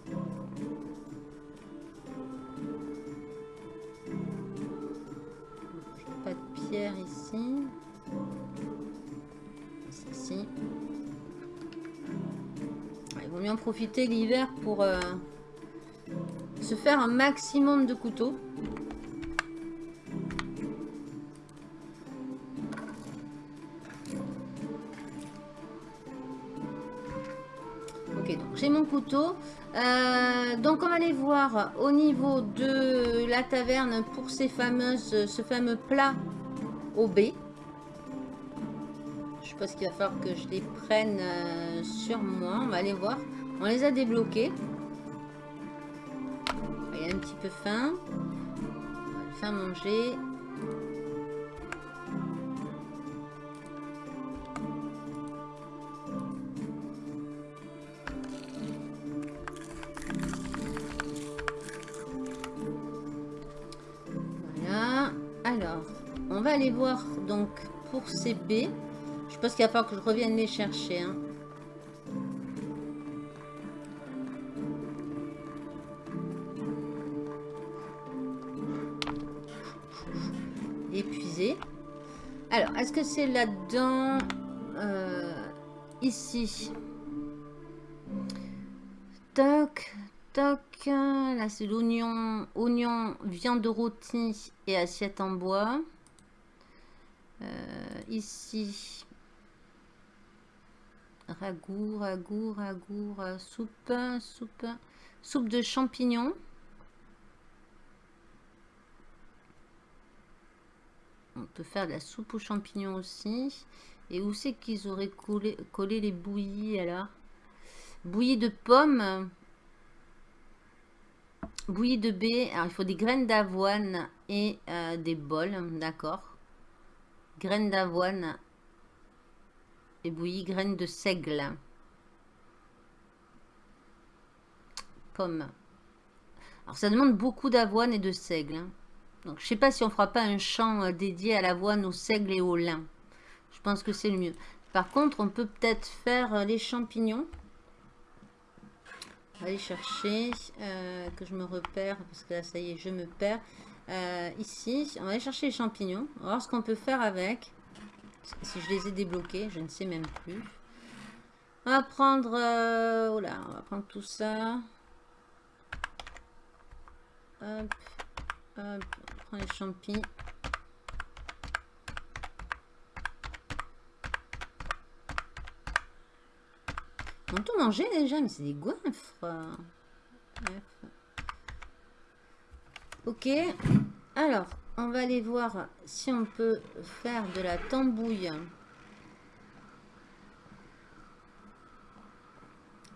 Pas de pierre ici. Ici. Il vaut mieux en profiter l'hiver pour euh, se faire un maximum de couteaux. Euh, donc on va aller voir au niveau de la taverne pour ces fameuses, ce fameux plat au B. Je pense qu'il va falloir que je les prenne euh, sur moi. On va aller voir. On les a débloqués. Il a un petit peu faim. On faire manger. Pour baies. Je pense qu'il va falloir que je revienne les chercher. hein. Épuisé. Alors, est-ce que c'est là-dedans euh, Ici? Toc, toc. Là, c'est l'oignon, oignon, viande rôtie et assiette en bois. Ici, ragoût, ragoût, ragoût, euh, soupe, soupe, soupe de champignons. On peut faire de la soupe aux champignons aussi. Et où c'est qu'ils auraient collé, les bouillies alors? Bouillie de pommes. Bouillie de baie. Alors il faut des graines d'avoine et euh, des bols. D'accord? Graines d'avoine et bouillie, graines de seigle. Pommes. Alors ça demande beaucoup d'avoine et de seigle. hein. Donc je sais pas si on fera pas un champ euh, dédié à l'avoine, au seigle et au lin. Je pense que c'est le mieux. Par contre, on peut peut-être faire euh, les champignons. On aller chercher, euh, que je me repère, parce que là, ça y est, je me perds. Euh, ici, on va aller chercher les champignons. On va voir ce qu'on peut faire avec. Si je les ai débloqués, je ne sais même plus. On va prendre... euh, on va prendre tout ça. Hop, hop, on prend les champis. On tout mangé déjà, mais c'est des goinfres. Ok. Alors, on va aller voir si on peut faire de la tambouille.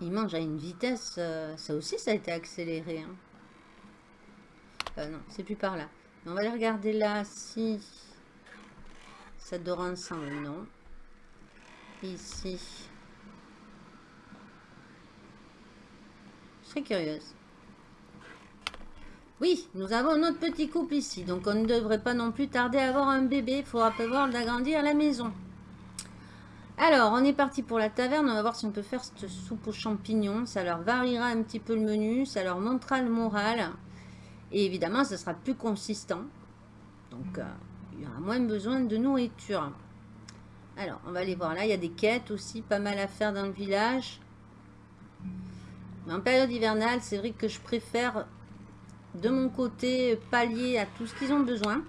Il mange à une vitesse... euh, ça aussi, ça a été accéléré. hein. Euh, non, c'est plus par là. On va aller regarder là si ça dort ensemble. Non. Ici. Je serais curieuse. Oui, nous avons notre petit couple ici. Donc, on ne devrait pas non plus tarder à avoir un bébé. Il faudra prévoir d'agrandir la maison. Alors, on est parti pour la taverne. On va voir si on peut faire cette soupe aux champignons. Ça leur variera un petit peu le menu. Ça leur montrera le moral. Et évidemment, ça sera plus consistant. Donc, euh, il y aura moins besoin de nourriture. Alors, on va aller voir là. Il y a des quêtes aussi. Pas mal à faire dans le village. Mais en période hivernale, c'est vrai que je préfère de mon côté pallier à tout ce qu'ils ont besoin.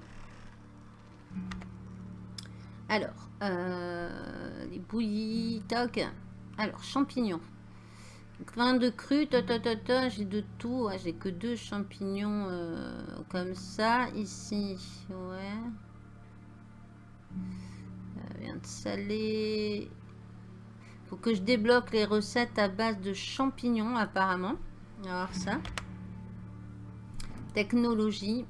Alors, euh, les bouillies, toc. Alors, champignons. Grain de cru, ta, ta, ta, ta, j'ai de tout. Ouais, j'ai que deux champignons euh, comme ça. Ici, ouais. Euh, viande salée. Faut que je débloque les recettes à base de champignons, apparemment. On va voir ça. Technologie.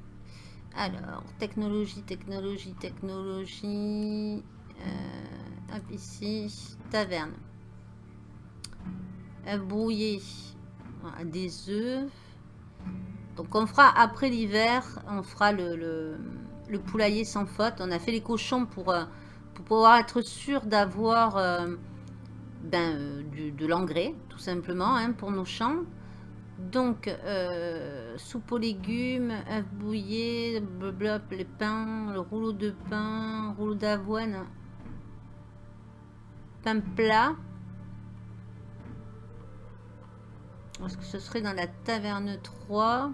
Alors, technologie, technologie, technologie. Euh, hop, ici. Taverne. Brouiller. Des œufs. Donc, on fera après l'hiver, on fera le, le, poulailler sans faute. On a fait les cochons pour, euh, pouvoir être sûr d'avoir euh, ben, de l'engrais, tout simplement, hein, pour nos champs. Donc, euh, soupe aux légumes, œufs bouillés, les pains, le rouleau de pain, rouleau d'avoine, pain plat. Est-ce que ce serait dans la taverne 3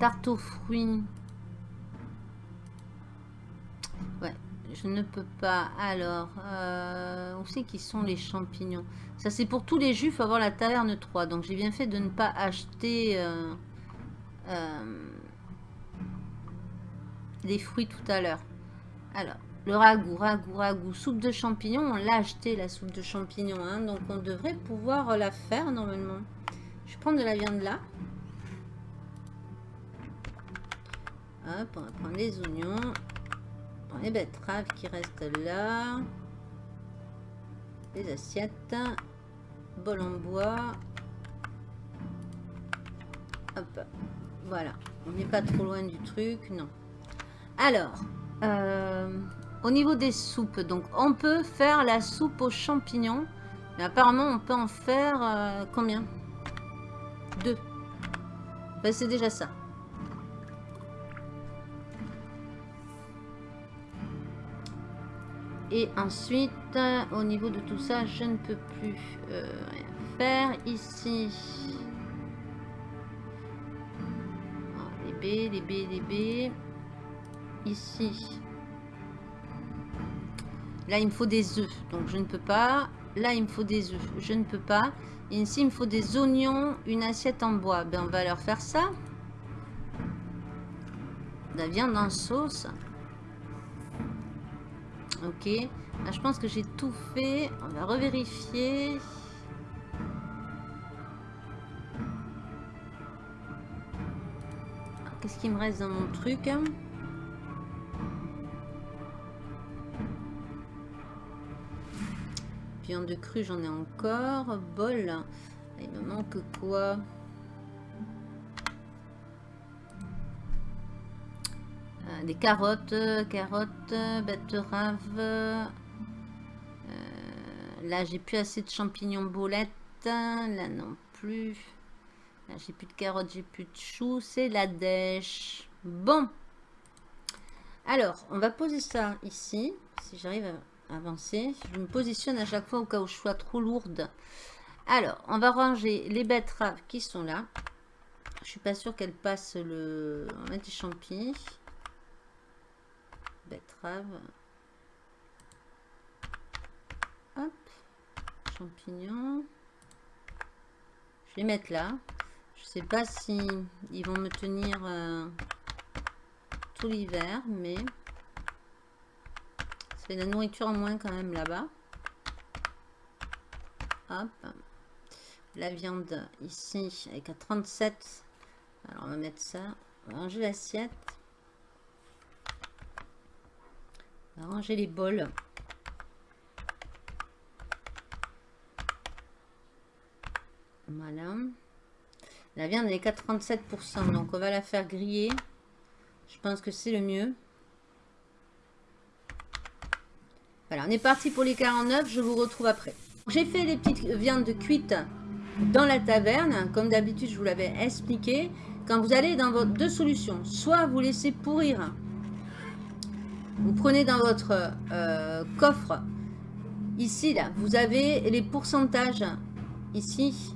Tarte aux fruits. Je ne peux pas. Alors, euh, où c'est qui sont les champignons? Ça, c'est pour tous les faut avoir la taverne 3. Donc, j'ai bien fait de ne pas acheter euh, euh, les fruits tout à l'heure. Alors, le ragoût, ragoût, ragoût, soupe de champignons. On l'a acheté, la soupe de champignons. Hein, donc, on devrait pouvoir la faire normalement. Je prends de la viande là. Hop, on va prendre les oignons les betteraves qui restent là. Les assiettes. Bol en bois. Hop. Voilà. On n'est pas trop loin du truc. Non. Alors. Euh, au niveau des soupes. Donc, on peut faire la soupe aux champignons. Mais apparemment, on peut en faire euh, combien? Deux. Ben, c'est déjà ça. Et ensuite, au niveau de tout ça, je ne peux plus euh, rien faire. Ici, ah, les B, les B, les B. Ici, là, il me faut des œufs, donc je ne peux pas. Là, il me faut des œufs, je ne peux pas. Et ici, il me faut des oignons, une assiette en bois. Ben, on va leur faire ça. la viande en sauce. Ok. Là, je pense que j'ai tout fait. On va revérifier. Qu'est-ce qui me reste dans mon truc Viande de crue, j'en ai encore. Bol. Il me manque quoi? Des carottes, carottes, betteraves. Euh, là, j'ai plus assez de champignons boulettes. Là non plus. Là, j'ai plus de carottes, j'ai plus de choux. C'est la dèche. Bon. Alors, on va poser ça ici. Si j'arrive à avancer. Je me positionne à chaque fois au cas où je sois trop lourde. Alors, on va ranger les betteraves qui sont là. Je suis pas sûre qu'elles passent le... On va mettre des champis betterave. Hop, champignons. Je vais mettre là. Je sais pas si ils vont me tenir euh, tout l'hiver, mais c'est la nourriture en moins quand même là-bas. Hop. La viande ici avec à 37. Alors on va mettre ça. Ranger les bols. Voilà. La viande elle est qu'à 37%, donc on va la faire griller. Je pense que c'est le mieux. Voilà, on est parti pour les 49, je vous retrouve après. J'ai fait les petites viandes cuites dans la taverne, comme d'habitude je vous l'avais expliqué. Quand vous allez dans votre deux solutions, soit vous laissez pourrir vous prenez dans votre euh, coffre, ici, là, vous avez les pourcentages, ici.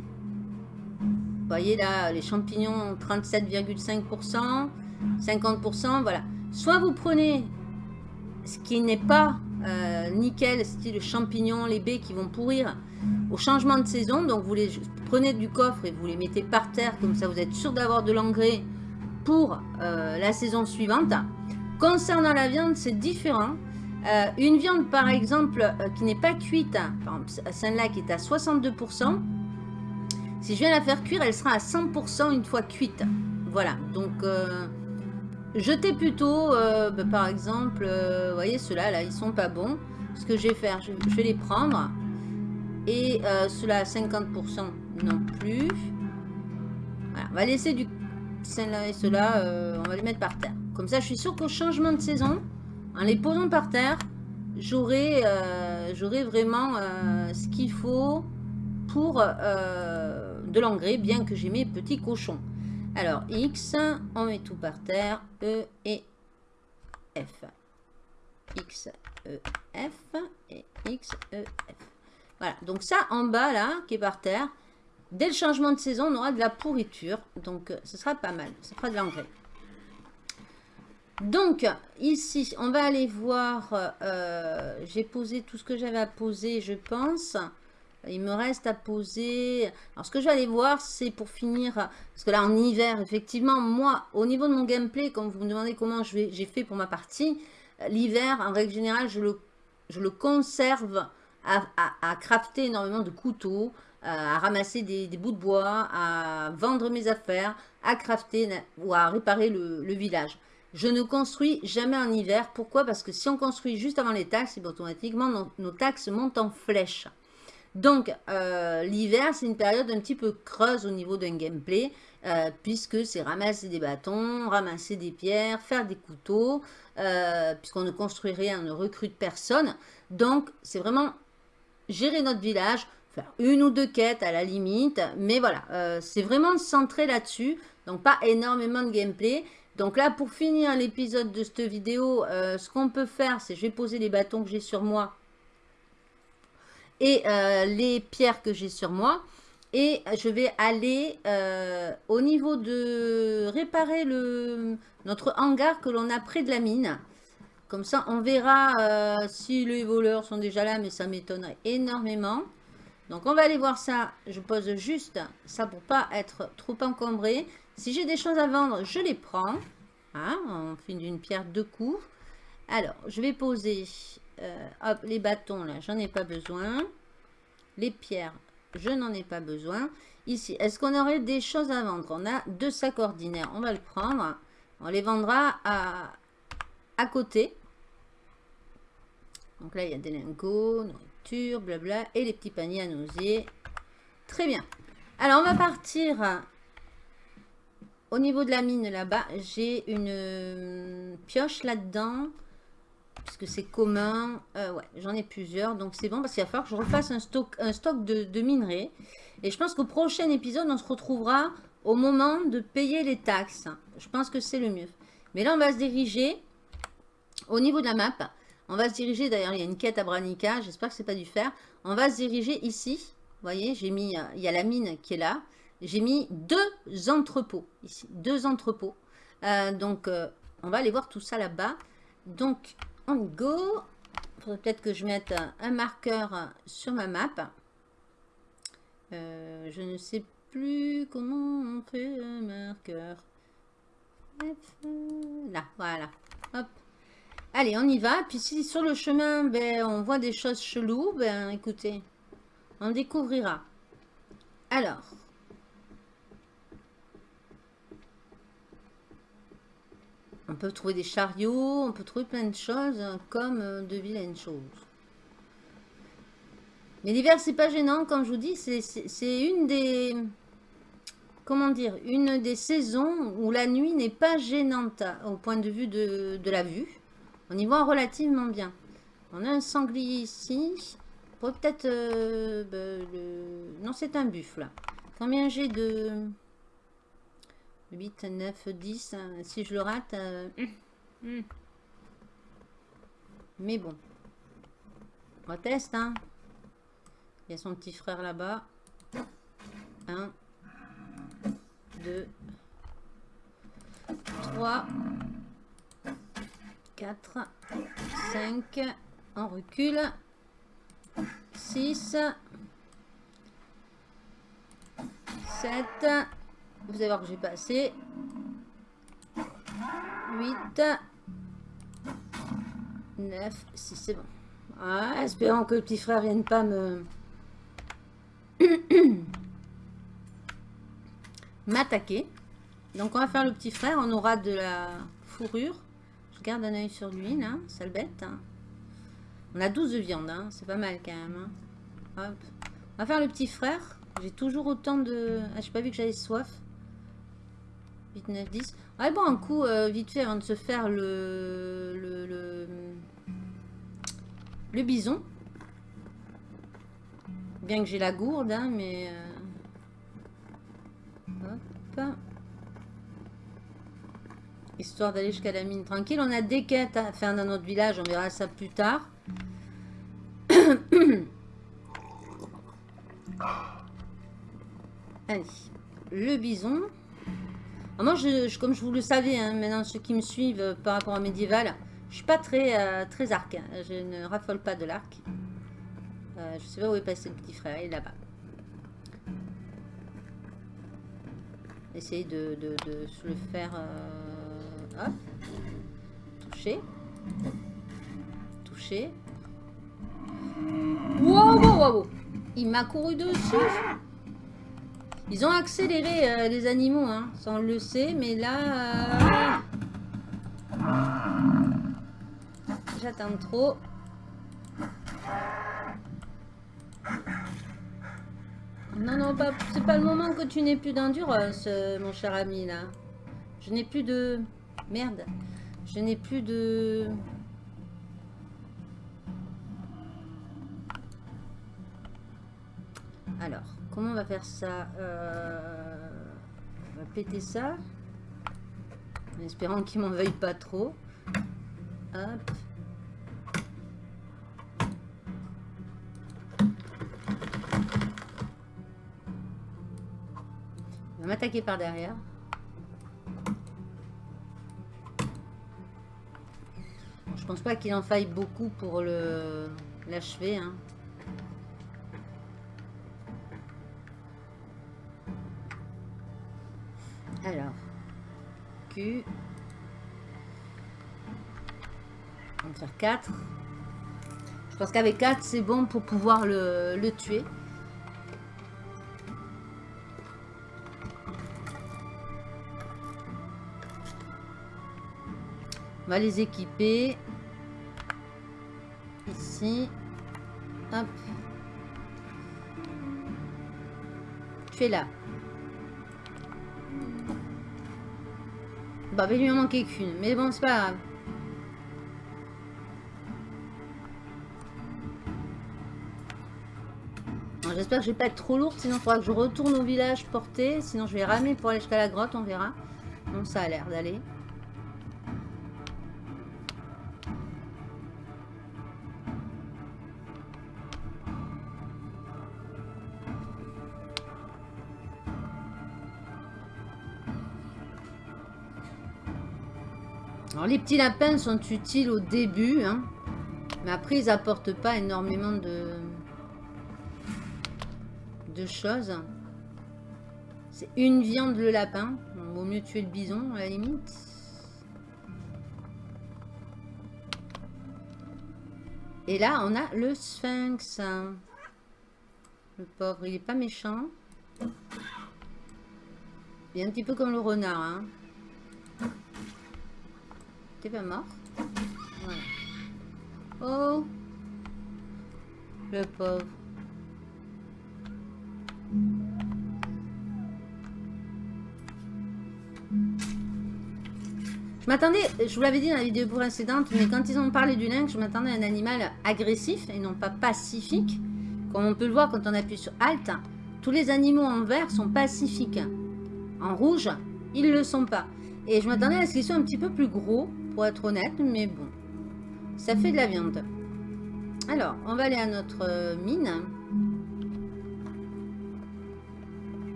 Vous voyez là, les champignons, 37,5%, 50%, voilà. Soit vous prenez ce qui n'est pas euh, nickel, style champignon, les baies qui vont pourrir au changement de saison. Donc vous les prenez du coffre et vous les mettez par terre, comme ça vous êtes sûr d'avoir de l'engrais pour euh, la saison suivante. Concernant la viande, c'est différent. Euh, une viande, par exemple, euh, qui n'est pas cuite, celle-là qui est à 62%, Si je viens la faire cuire, elle sera à 100% une fois cuite. Voilà, donc euh, jetez plutôt, euh, bah, par exemple, vous voyez ceux-là, là, ils sont pas bons. Ce que je vais faire, je, vais les prendre. Et ceux-là à 50% non plus. Voilà, on va laisser du celle-là et ceux-là, on va les mettre par terre. Comme ça, je suis sûre qu'au changement de saison, en les posant par terre, j'aurai vraiment ce qu'il faut pour de l'engrais, bien que j'ai mes petits cochons. Alors, X, on met tout par terre, E et F. X, E, F et X, E, F. Voilà, donc ça en bas là, qui est par terre, dès le changement de saison, on aura de la pourriture. Donc, euh, ce sera pas mal, ça fera de l'engrais. Donc, ici, on va aller voir, euh, j'ai posé tout ce que j'avais à poser, je pense. Il me reste à poser... Alors, ce que je vais aller voir, c'est pour finir... Parce que là, en hiver, effectivement, moi, au niveau de mon gameplay, quand vous me demandez comment j'ai fait pour ma partie, l'hiver, en règle générale, je le, je le conserve à, crafter énormément de couteaux, à ramasser des, bouts de bois, à vendre mes affaires, à crafter ou à réparer le, village. Je ne construis jamais en hiver. Pourquoi? Parce que si on construit juste avant les taxes, automatiquement, nos taxes montent en flèche. Donc, euh, l'hiver, c'est une période un petit peu creuse au niveau d'un gameplay, euh, puisque c'est ramasser des bâtons, ramasser des pierres, faire des couteaux, euh, puisqu'on ne construit rien, on ne recrute personne. Donc, c'est vraiment gérer notre village, faire une ou deux quêtes à la limite, mais voilà, c'est vraiment centré là-dessus, donc pas énormément de gameplay. Donc là, pour finir l'épisode de cette vidéo, ce qu'on peut faire, c'est je vais poser les bâtons que j'ai sur moi et euh, les pierres que j'ai sur moi. Et je vais aller euh, au niveau de réparer notre hangar que l'on a près de la mine. Comme ça, on verra euh, si les voleurs sont déjà là, mais ça m'étonnerait énormément. Donc, on va aller voir ça. Je pose juste ça pour pas être trop encombré. Si j'ai des choses à vendre, je les prends. Hein, on fait d'une pierre deux coups. Alors, je vais poser euh, les bâtons, là, j'en ai pas besoin. Les pierres, je n'en ai pas besoin. Ici, est-ce qu'on aurait des choses à vendre? On a deux sacs ordinaires, on va le prendre. On les vendra à, à côté. Donc là, il y a des lingots, nourriture, blabla, et les petits paniers à nausier. Très bien. Alors, on va partir au niveau de la mine là-bas. J'ai une euh, pioche là-dedans puisque c'est commun. Euh, ouais, j'en ai plusieurs, donc c'est bon parce qu'il va falloir que je refasse un stock, de, minerais. Et je pense qu'au prochain épisode, on se retrouvera au moment de payer les taxes. Je pense que c'est le mieux. Mais là, on va se diriger au niveau de la map. On va se diriger, d'ailleurs, il y a une quête à Branica, j'espère que c'est pas du fer. On va se diriger ici. Vous voyez, j'ai mis, il y a la mine qui est là. J'ai mis deux entrepôts ici, deux entrepôts. Euh, donc, euh, on va aller voir tout ça là-bas. Donc, on go. Faudrait peut-être que je mette un marqueur sur ma map. Euh, je ne sais plus comment on fait un marqueur. Là, voilà. Hop. Allez, on y va. Puis si sur le chemin, ben, on voit des choses cheloues, ben écoutez, on découvrira. Alors, On peut trouver des chariots, on peut trouver plein de choses hein, comme euh, de vilaines choses. Mais l'hiver, c'est pas gênant, comme je vous dis, c'est une des... Comment dire Une des saisons où la nuit n'est pas gênante au point de vue de, la vue. On y voit relativement bien. On a un sanglier ici. Peut-être... Euh, ben, non, c'est un buffle. Combien j'ai de... 8, 9, 10. Si je le rate... Euh, hmm. Mais bon. On teste, hein. Il y a son petit frère là-bas. 1, 2, 3, 4, 5. On recule. 6, 7, vous allez voir que j'ai passé 8, 9, 6, c'est bon. Ah, espérons que le petit frère vienne pas me... <clears throat> m'attaquer. Donc on va faire le petit frère, on aura de la fourrure. Je garde un oeil sur lui là, sale bête. On a 12 de viande, hein. c'est pas mal quand même. Hein. On va faire le petit frère. J'ai toujours autant de... Ah, j'ai pas vu que j'avais soif. 8, 9, 10. Ouais, bon, un coup, euh, vite fait, avant de se faire le... Le, le, le bison. Bien que j'ai la gourde, hein, mais... Euh, hop. Histoire d'aller jusqu'à la mine tranquille. On a des quêtes à faire dans notre village. On verra ça plus tard. <coughs> Allez. Le bison. Moi, je, comme je vous le savais, hein, maintenant ceux qui me suivent euh, par rapport à médiéval, je suis pas très, euh, très arc. Hein. Je ne raffole pas de l'arc. Euh, je sais pas où est passé le petit frère. Il est là-bas. Essayer de, de, se le faire... hop. Toucher. Toucher. Wow, wow, wow. Il m'a couru dessus. Ils ont accéléré euh, les animaux, hein, ça on le sait, mais là... Euh, j'attends trop. Non, non, c'est pas le moment que tu n'aies plus d'endurance, euh, mon cher ami, là. Je n'ai plus de... Merde. Je n'ai plus de... Alors, comment on va faire ça euh, On va péter ça. En espérant qu'il m'en veuille pas trop. Hop. Il va m'attaquer par derrière. Je pense pas qu'il en faille beaucoup pour l'achever. Hein. Alors, Q. On va faire 4. Je pense qu'avec 4, c'est bon pour pouvoir le, le tuer. On va les équiper. Ici. Hop. Tu es là. Bah, il lui en manquait qu'une. Mais bon, c'est pas grave. J'espère que je vais pas être trop lourde, sinon il faudra que je retourne au village porter. Sinon je vais ramer pour aller jusqu'à la grotte, on verra. Bon, ça a l'air d'aller. Les petits lapins sont utiles au début, hein. mais après ils apportent pas énormément de, choses. C'est une viande le lapin. Il vaut mieux tuer le bison à la limite. Et là, on a le sphinx. Le pauvre, il est pas méchant. Il est un petit peu comme le renard. Hein pas mort Oh Le pauvre. Je m'attendais, je vous l'avais dit dans la vidéo précédente, mais quand ils ont parlé du lynx, je m'attendais à un animal agressif et non pas pacifique. Comme on peut le voir quand on appuie sur Alt, tous les animaux en vert sont pacifiques. En rouge, ils le sont pas. Et je m'attendais à ce qu'ils soient un petit peu plus gros pour être honnête, mais bon, ça fait de la viande. Alors, on va aller à notre euh, mine.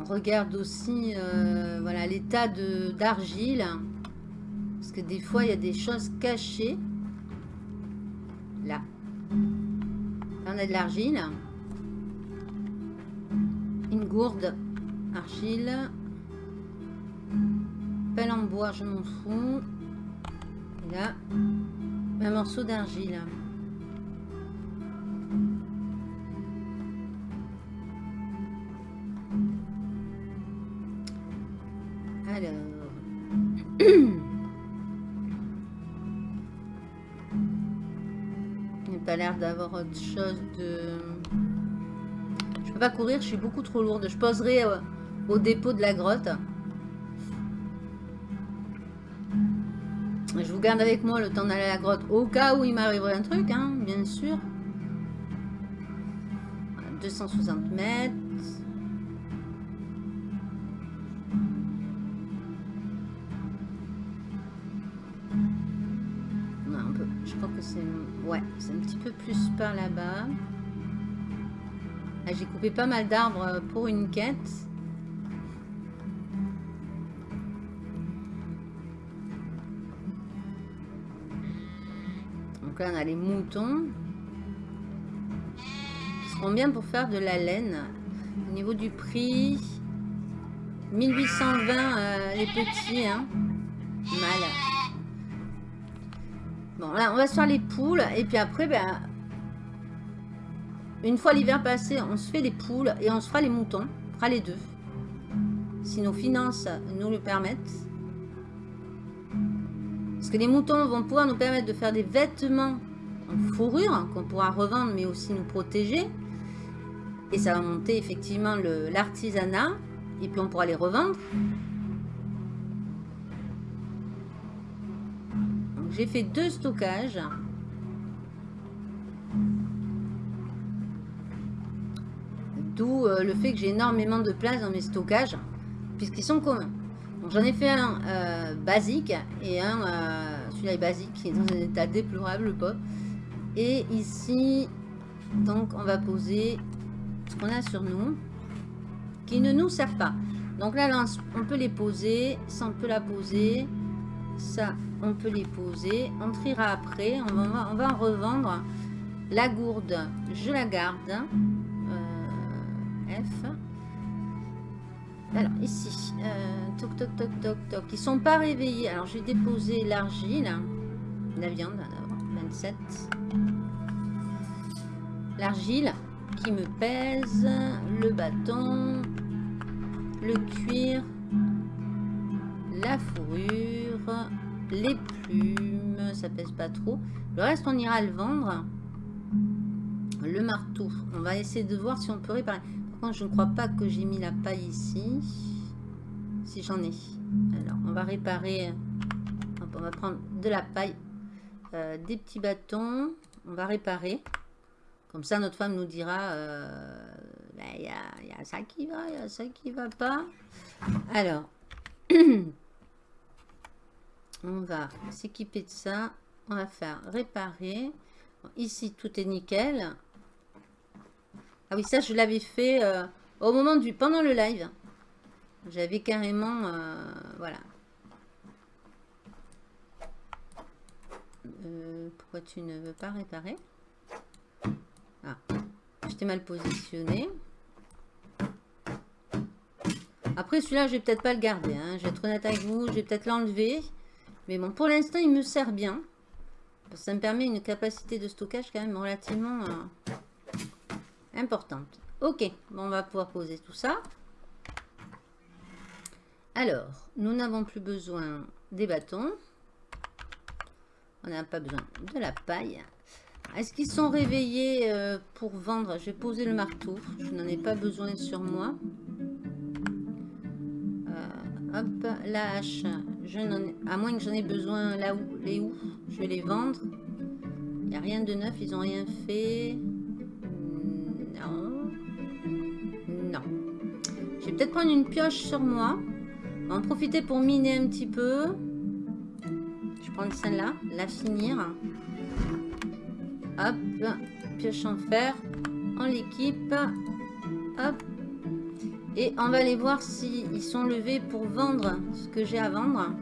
On regarde aussi euh, voilà l'état d'argile. Parce que des fois, il y a des choses cachées. Là. Là on a de l'argile gourde. Argile. Pelle en bois, je m'en fous. Et là, un morceau d'argile. Alors. <clears throat> Il n'y a pas l'air d'avoir autre chose de... Courir, je suis beaucoup trop lourde. Je poserai euh, au dépôt de la grotte. Je vous garde avec moi le temps d'aller à la grotte au cas où il m'arriverait un truc, hein, bien sûr. 260 mètres. je crois que c'est... Ouais, c'est un petit peu plus par là-bas. Ah, j'ai coupé pas mal d'arbres pour une quête. Donc là, on a les moutons. Qui seront bien pour faire de la laine. Au niveau du prix, 1820 euh, les petits. Hein. Mal. Bon, là, on va se faire les poules. Et puis après, ben, une fois l'hiver passé, on se fait les poules et on se fera les moutons. On fera les deux. Si nos finances nous le permettent. Parce que les moutons vont pouvoir nous permettre de faire des vêtements en fourrure qu'on pourra revendre mais aussi nous protéger. Et ça va monter effectivement l'artisanat. Et puis on pourra les revendre. J'ai fait deux stockages. D'où euh, le fait que j'ai énormément de place dans mes stockages, puisqu'ils sont communs. J'en ai fait un euh, basique et un, euh, celui-là est basique, qui est dans un état déplorable. Et ici, donc on va poser ce qu'on a sur nous, qui ne nous sert pas. Donc là, on peut les poser, ça on peut la poser, ça on peut les poser. On triera après, on va, on va en revendre. La gourde, je la garde. F. Alors, ici, euh, toc, toc, toc, toc, toc. Ils sont pas réveillés. Alors, je vais déposer l'argile. La viande, 27. L'argile qui me pèse. Le bâton. Le cuir. La fourrure. Les plumes. Ça pèse pas trop. Le reste, on ira le vendre. Le marteau. On va essayer de voir si on peut réparer je ne crois pas que j'ai mis la paille ici. Si j'en ai. Alors, on va réparer. on va prendre de la paille. Euh, des petits bâtons. On va réparer. Comme ça, notre femme nous dira... Euh, ben, il y, a, ça qui va, il y a ça qui va pas. Alors, <clears throat> on va s'équiper de ça. On va faire réparer. ici, tout est nickel. Ah oui, ça, je l'avais fait euh, au moment du... pendant le live. J'avais carrément... Euh, voilà. Euh, pourquoi tu ne veux pas réparer? Ah, j'étais mal positionné. Après, celui-là, je vais peut-être pas le garder. Hein. Je vais être honnête avec vous. Je vais peut-être l'enlever. Mais bon, pour l'instant, il me sert bien. Ça me permet une capacité de stockage quand même relativement importante. Ok, bon, on va pouvoir poser tout ça. Alors, nous n'avons plus besoin des bâtons. On n'a pas besoin de la paille. Est-ce qu'ils sont réveillés euh, pour vendre? Je vais poser le marteau. Je n'en ai pas besoin sur moi. Euh, hop, la hache. Je à moins que j'en ai besoin là où, les où, je vais les vendre. Il n'y a rien de neuf, ils n'ont rien fait. Vais peut-être prendre une pioche sur moi. On va en profiter pour miner un petit peu. Je prends celle-là, la finir. Hop, pioche en fer. On l'équipe. Hop. Et on va aller voir s'ils sont levés pour vendre ce que j'ai à vendre.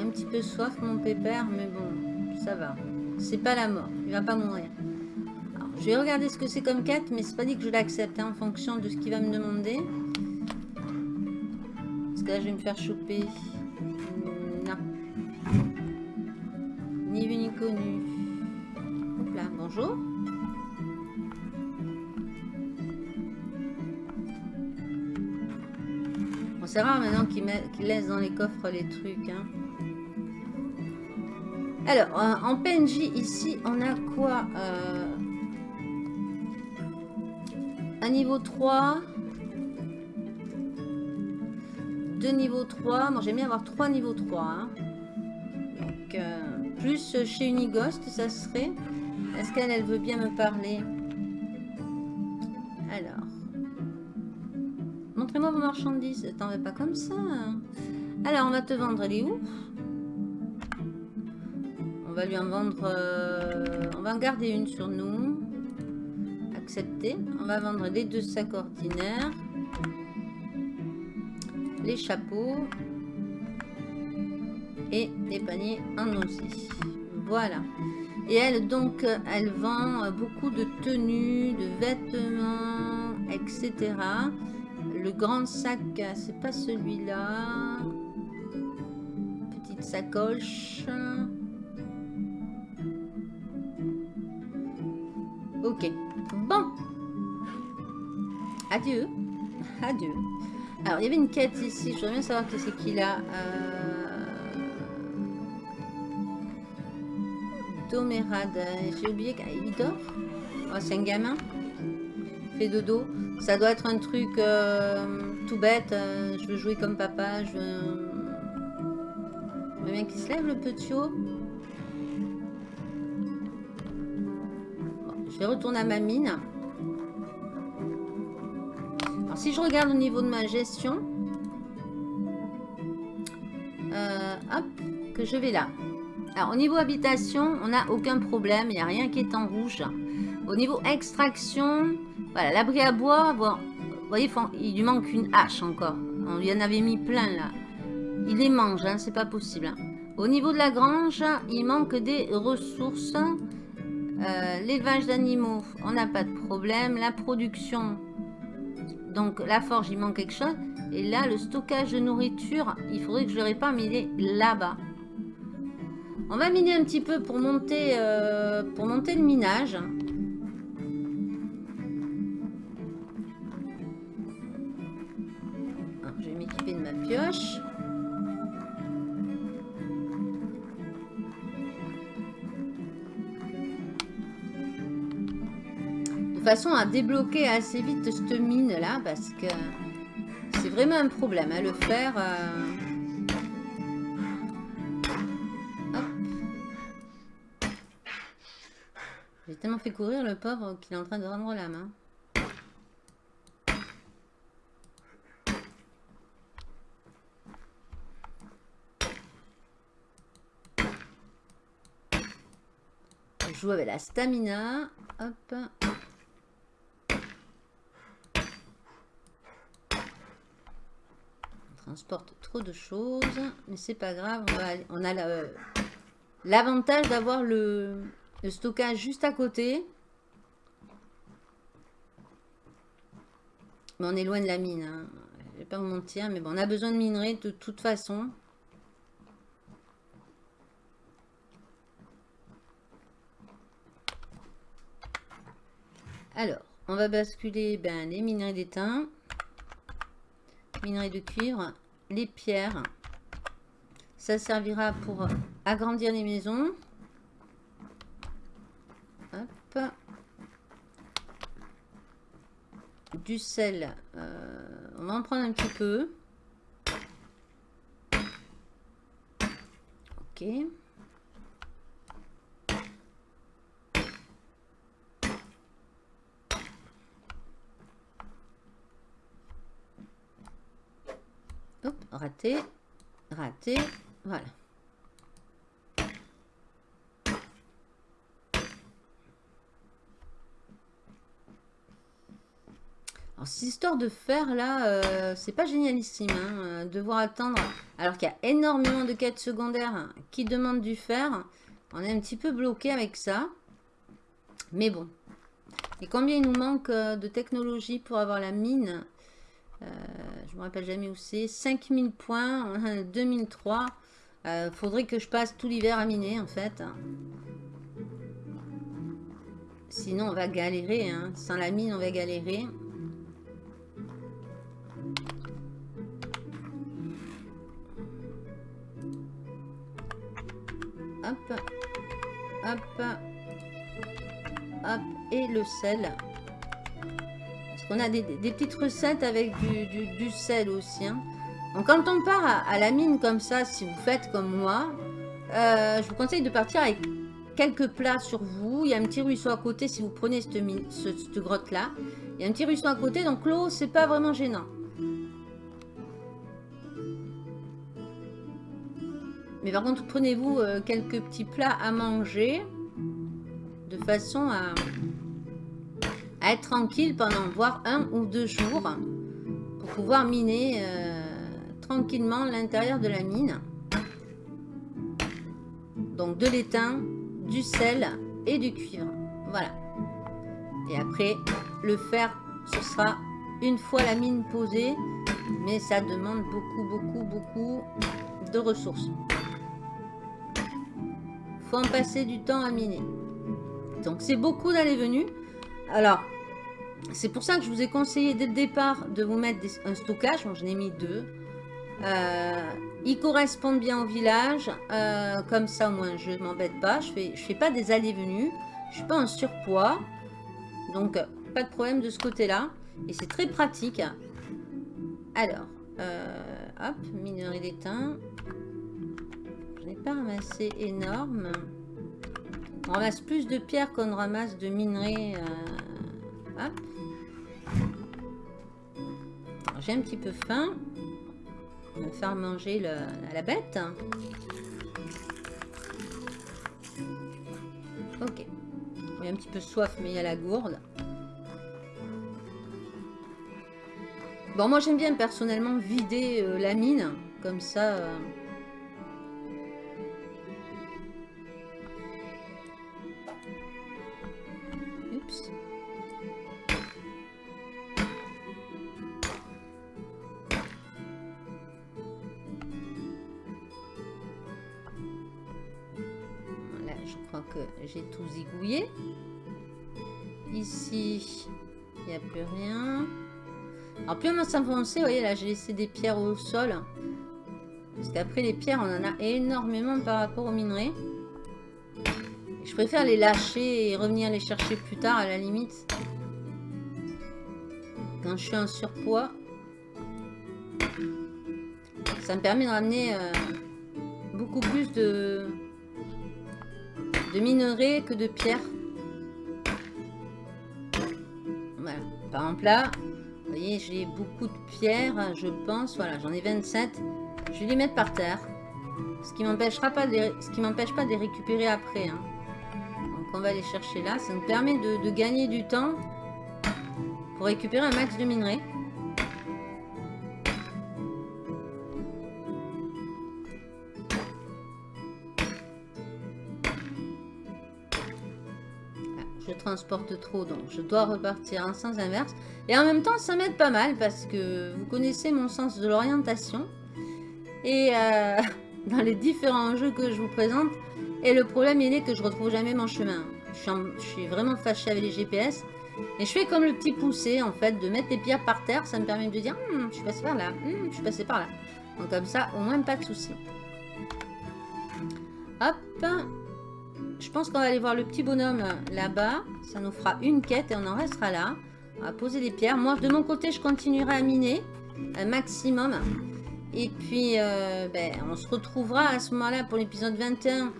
Un petit peu soif mon pépère, mais bon, ça va. C'est pas la mort, il va pas mourir. Je vais regarder ce que c'est comme 4, mais c'est pas dit que je l'accepte hein, en fonction de ce qu'il va me demander. Parce que là, je vais me faire choper. Non. Ni vu ni connu. Hop là, bonjour. Bon, c'est rare maintenant qu'ils qu laissent dans les coffres les trucs. Hein. Alors, euh, en PNJ, ici, on a quoi euh, un niveau 3. Deux niveaux 3. Moi, j'aime bien avoir trois niveaux 3. Hein. Donc, euh, plus chez Unighost, ça serait... Est-ce qu'elle elle veut bien me parler? Alors. Montrez-moi vos marchandises. T'en veux pas comme ça. Hein? Alors, on va te vendre. Elle est où? On va lui en vendre... Euh, on va en garder une sur nous. On va vendre les deux sacs ordinaires. Les chapeaux. Et les paniers en osier. Voilà. Et elle, donc, elle vend beaucoup de tenues, de vêtements, etc. Le grand sac, c'est pas celui-là. Petite sacoche. Adieu. Adieu. Alors, il y avait une quête ici. Je voudrais bien savoir qui c'est qu'il a. Euh... J'ai oublié qu'il dort. Oh, c'est un gamin. Fait dodo. Ça doit être un truc euh, tout bête. Euh, je veux jouer comme papa. Je veux... bien qu'il se lève le petit haut. je vais retourner à ma mine. Si je regarde au niveau de ma gestion. Euh, hop, que je vais là. Alors, au niveau habitation, on n'a aucun problème. Il n'y a rien qui est en rouge. Au niveau extraction, voilà, l'abri à bois, bon, voyez, il lui manque une hache encore. On lui en avait mis plein là. Il les mange, hein, c'est pas possible. Hein. Au niveau de la grange, il manque des ressources. Euh, l'élevage d'animaux, on n'a pas de problème. La production, donc la forge, il manque quelque chose. Et là, le stockage de nourriture, il faudrait que je le répare, mais il là-bas. On va miner un petit peu pour monter, euh, pour monter le minage. Façon à débloquer assez vite cette mine là parce que c'est vraiment un problème à le faire. Euh, J'ai tellement fait courir le pauvre qu'il est en train de rendre la main. Je joue avec la stamina. Hop. Transporte trop de choses. Mais c'est pas grave. On, a l'avantage d'avoir le, le stockage juste à côté. Mais on est loin de la mine. Hein. Je vais pas vous mentir. Mais bon, on a besoin de minerais de toute façon. Alors, on va basculer ben, les minerais d'étain, minerais de cuivre, les pierres. Ça servira pour agrandir les maisons. Du sel. Euh, on va en prendre un petit peu. Ok. Hop, raté, raté, voilà. Alors, cette histoire de fer, là, euh, c'est pas génialissime. Hein, euh, devoir attendre, alors qu'il y a énormément de quêtes secondaires qui demandent du fer. On est un petit peu bloqué avec ça. Mais bon. Et combien il nous manque euh, de technologie pour avoir la mine? Euh, je me rappelle jamais où c'est. 5000 points, <laughs> 2003. Euh, faudrait que je passe tout l'hiver à miner en fait. Sinon on va galérer. Hein. Sans la mine on va galérer. Hop. Hop. Hop. Et le sel. Qu'on a des, petites recettes avec du, sel aussi. Hein. Donc quand on part à, la mine comme ça, si vous faites comme moi, euh, je vous conseille de partir avec quelques plats sur vous. Il y a un petit ruisseau à côté si vous prenez cette, cette grotte-là. Il y a un petit ruisseau à côté, donc l'eau, c'est pas vraiment gênant. Mais par contre, prenez-vous euh, quelques petits plats à manger de façon à, être tranquille pendant voire un ou deux jours pour pouvoir miner euh, tranquillement l'intérieur de la mine. Donc de l'étain, du sel et du cuivre. Voilà. Et après, le fer, ce sera une fois la mine posée. Mais ça demande beaucoup, beaucoup, beaucoup de ressources. faut en passer du temps à miner. Donc c'est beaucoup d'aller venue. Alors, c'est pour ça que je vous ai conseillé dès le départ de vous mettre un stockage. Bon, je n'ai mis deux. Euh, ils correspondent bien au village. Euh, comme ça, au moins, je ne m'embête pas. Je fais, je fais pas des allées-venues. Je suis pas en surpoids. Donc, pas de problème de ce côté-là. Et c'est très pratique. Alors, euh, hop, minerai d'étain. Je n'ai pas ramassé énorme. On ramasse plus de pierres qu'on ramasse de minerais. Hop. J'ai un petit peu faim. On va faire manger la bête. Ok. J'ai un petit peu soif, mais il y a la gourde. Bon, moi j'aime bien personnellement vider euh, la mine. Comme ça... Euh. Que j'ai tout zigouillé. Ici, il n'y a plus rien. Alors plus on s'avancer, vous voyez là, j'ai laissé des pierres au sol. Parce qu'après les pierres, on en a énormément par rapport aux minerais. Je préfère les lâcher et revenir les chercher plus tard à la limite. Quand je suis en surpoids. Ça me permet de ramener euh, beaucoup plus de, de minerais que de pierres. Voilà. Par exemple là, vous voyez, j'ai beaucoup de pierres, je pense. Voilà, j'en ai 27. Je vais les mettre par terre. Ce qui m'empêchera pas de ce qui m'empêche pas de les récupérer après. Hein. Donc on va les chercher là. Ça nous permet de, de gagner du temps pour récupérer un max de minerais. Transporte trop, donc je dois repartir en sens inverse. Et en même temps, ça m'aide pas mal parce que vous connaissez mon sens de l'orientation. Et euh, <laughs> dans les différents jeux que je vous présente, et le problème il est que je retrouve jamais mon chemin. Je suis, vraiment fâché avec les GPS. Et je fais comme le petit poussé, en fait, de mettre les pierres par terre. Ça me permet de dire, hum, je suis passé par là, hum, je suis passé par là. Donc comme ça, au moins pas de soucis. Hop, je pense qu'on va aller voir le petit bonhomme là-bas. Ça nous fera une quête et on en restera là. On va poser des pierres. Moi, de mon côté, je continuerai à miner un maximum. Et puis, euh, ben, on se retrouvera à ce moment-là pour l'épisode 21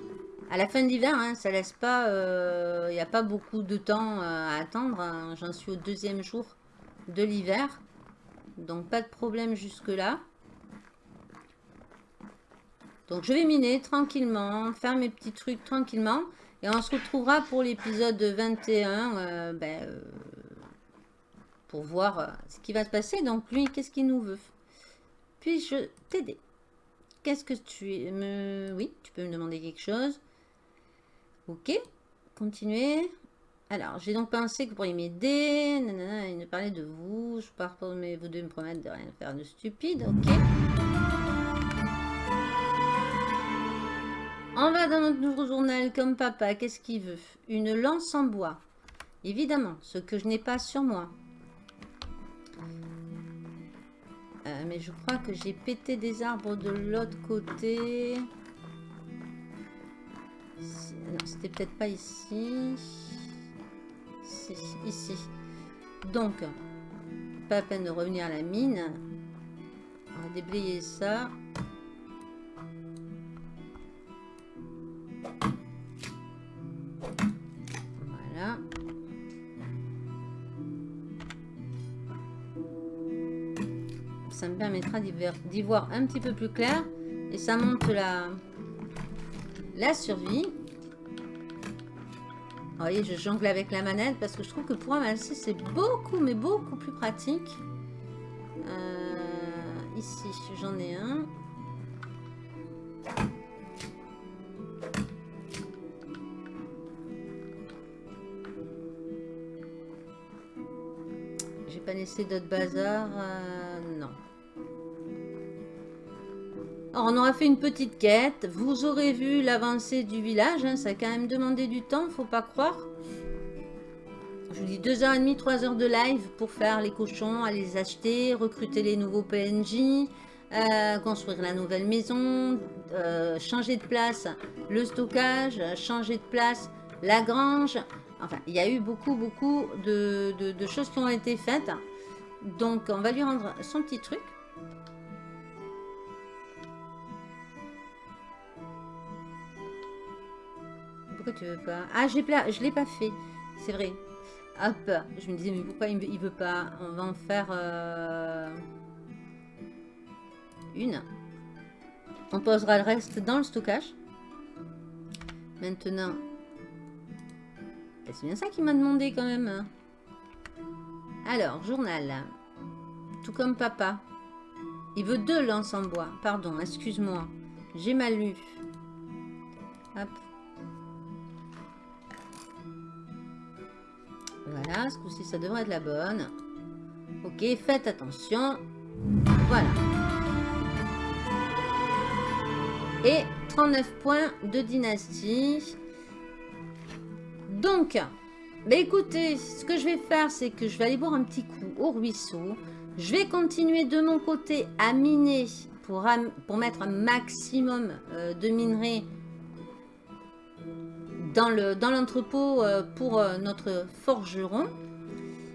à la fin de l'hiver. Hein. ça laisse pas... Il euh, n'y a pas beaucoup de temps euh, à attendre. Hein. J'en suis au deuxième jour de l'hiver. Donc, pas de problème jusque-là. Donc je vais miner tranquillement, faire mes petits trucs tranquillement. Et on se retrouvera pour l'épisode 21 euh, ben, euh, pour voir euh, ce qui va se passer. Donc lui, qu'est-ce qu'il nous veut? Puis-je t'aider? Qu'est-ce que tu me... Oui, tu peux me demander quelque chose. Ok, continuez. Alors, j'ai donc pensé que vous pourriez m'aider. Il me parlait de vous. Je pars pour mais vous deux me promettre de rien faire de stupide. Ok. On va dans notre nouveau journal comme papa. Qu'est-ce qu'il veut? Une lance en bois. Évidemment, ce que je n'ai pas sur moi. Euh, mais je crois que j'ai pété des arbres de l'autre côté. c'était peut-être pas ici. Ici. Donc, pas la peine de revenir à la mine. On va déblayer ça. Permettra d'y voir un petit peu plus clair. Et ça monte la, la survie. Vous voyez, je jongle avec la manette parce que je trouve que pour amasser, c'est beaucoup, mais beaucoup plus pratique. Euh, ici, j'en ai un. J'ai pas laissé d'autres bazar. Euh, on aura fait une petite quête. Vous aurez vu l'avancée du village. Hein. Ça a quand même demandé du temps, faut pas croire. Je vous dis 2h30, 3h de live pour faire les cochons, aller les acheter, recruter les nouveaux PNJ, euh, construire la nouvelle maison, euh, changer de place le stockage, changer de place la grange. Enfin, il y a eu beaucoup, beaucoup de choses qui ont été faites. Donc, on va lui rendre son petit truc. Tu veux pas Ah, je l'ai pas fait. C'est vrai. Hop. Je me disais, mais pourquoi il veut pas? On va en faire euh, une. On posera le reste dans le stockage. Maintenant. C'est bien ça qu'il m'a demandé quand même. Alors, journal. Tout comme papa. Il veut deux lances en bois. Pardon, excuse-moi. J'ai mal lu. Hop. Voilà, ce coup-ci, ça devrait être la bonne. Ok, faites attention. Voilà. Et 39 points de dynastie. Donc, bah écoutez, ce que je vais faire, c'est que je vais aller boire un petit coup au ruisseau. Je vais continuer de mon côté à miner pour, pour mettre un maximum euh, de minerais dans l'entrepôt euh, pour euh, notre forgeron.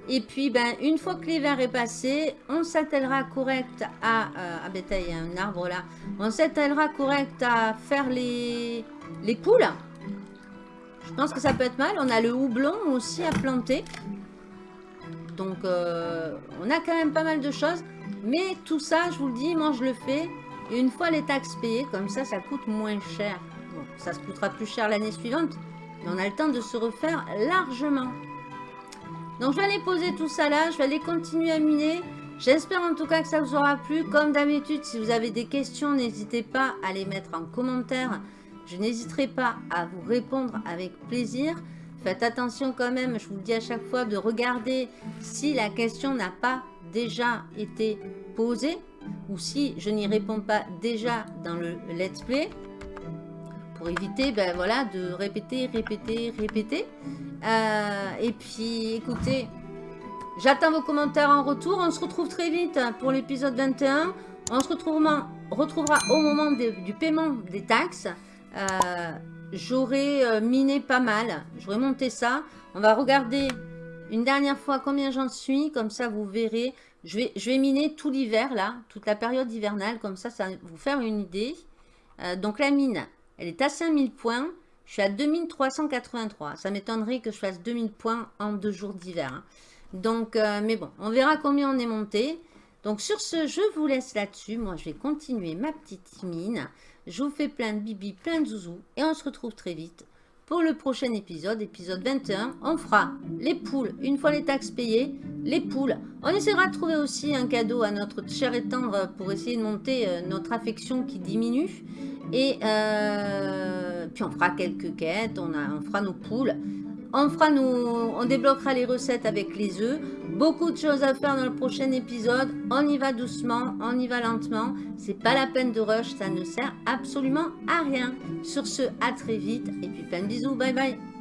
Et puis, ben, une fois que l'hiver est passé, on s'attellera correct à... Euh, ah ben, il y a un arbre là. On s'attellera correct à faire les, les poules. Je pense que ça peut être mal. On a le houblon aussi à planter. Donc, on a quand même pas mal de choses. Mais tout ça, je vous le dis, moi, je le fais. Et une fois les taxes payées, comme ça, ça coûte moins cher. Bon, ça se coûtera plus cher l'année suivante on a le temps de se refaire largement. Donc je vais aller poser tout ça là, je vais aller continuer à miner. J'espère en tout cas que ça vous aura plu. Comme d'habitude, si vous avez des questions, n'hésitez pas à les mettre en commentaire. Je n'hésiterai pas à vous répondre avec plaisir. Faites attention quand même, je vous le dis à chaque fois, de regarder si la question n'a pas déjà été posée ou si je n'y réponds pas déjà dans le let's play éviter ben, voilà, de répéter, répéter, répéter. Euh, et puis, écoutez, j'attends vos commentaires en retour. On se retrouve très vite pour l'épisode 21. On se retrouvera, retrouvera au moment du paiement des taxes. Euh, j'aurai euh, miné pas mal. J'aurai monté ça. On va regarder une dernière fois combien j'en suis. Comme ça, vous verrez. Je vais, je vais miner tout l'hiver, là. Toute la période hivernale. Comme ça, ça vous faire une idée. donc, la mine, elle est à 5000 points. Je suis à 2383. Ça m'étonnerait que je fasse 2000 points en deux jours d'hiver. Hein. Donc, euh, mais bon, on verra combien on est monté. Donc, sur ce, je vous laisse là-dessus. Moi, je vais continuer ma petite mine. Je vous fais plein de bibi, plein de zouzous. Et on se retrouve très vite le prochain épisode, épisode 21. On fera les poules, une fois les taxes payées, les poules. On essaiera de trouver aussi un cadeau à notre cher et tendre pour essayer de monter euh, notre affection qui diminue. Et euh, puis on fera quelques quêtes, on, a, on fera nos poules. On, fera nos, on débloquera les recettes avec les œufs. Beaucoup de choses à faire dans le prochain épisode. On y va doucement, on y va lentement. C'est pas la peine de rush, ça ne sert absolument à rien. Sur ce, à très vite. Et puis plein de bisous, bye bye.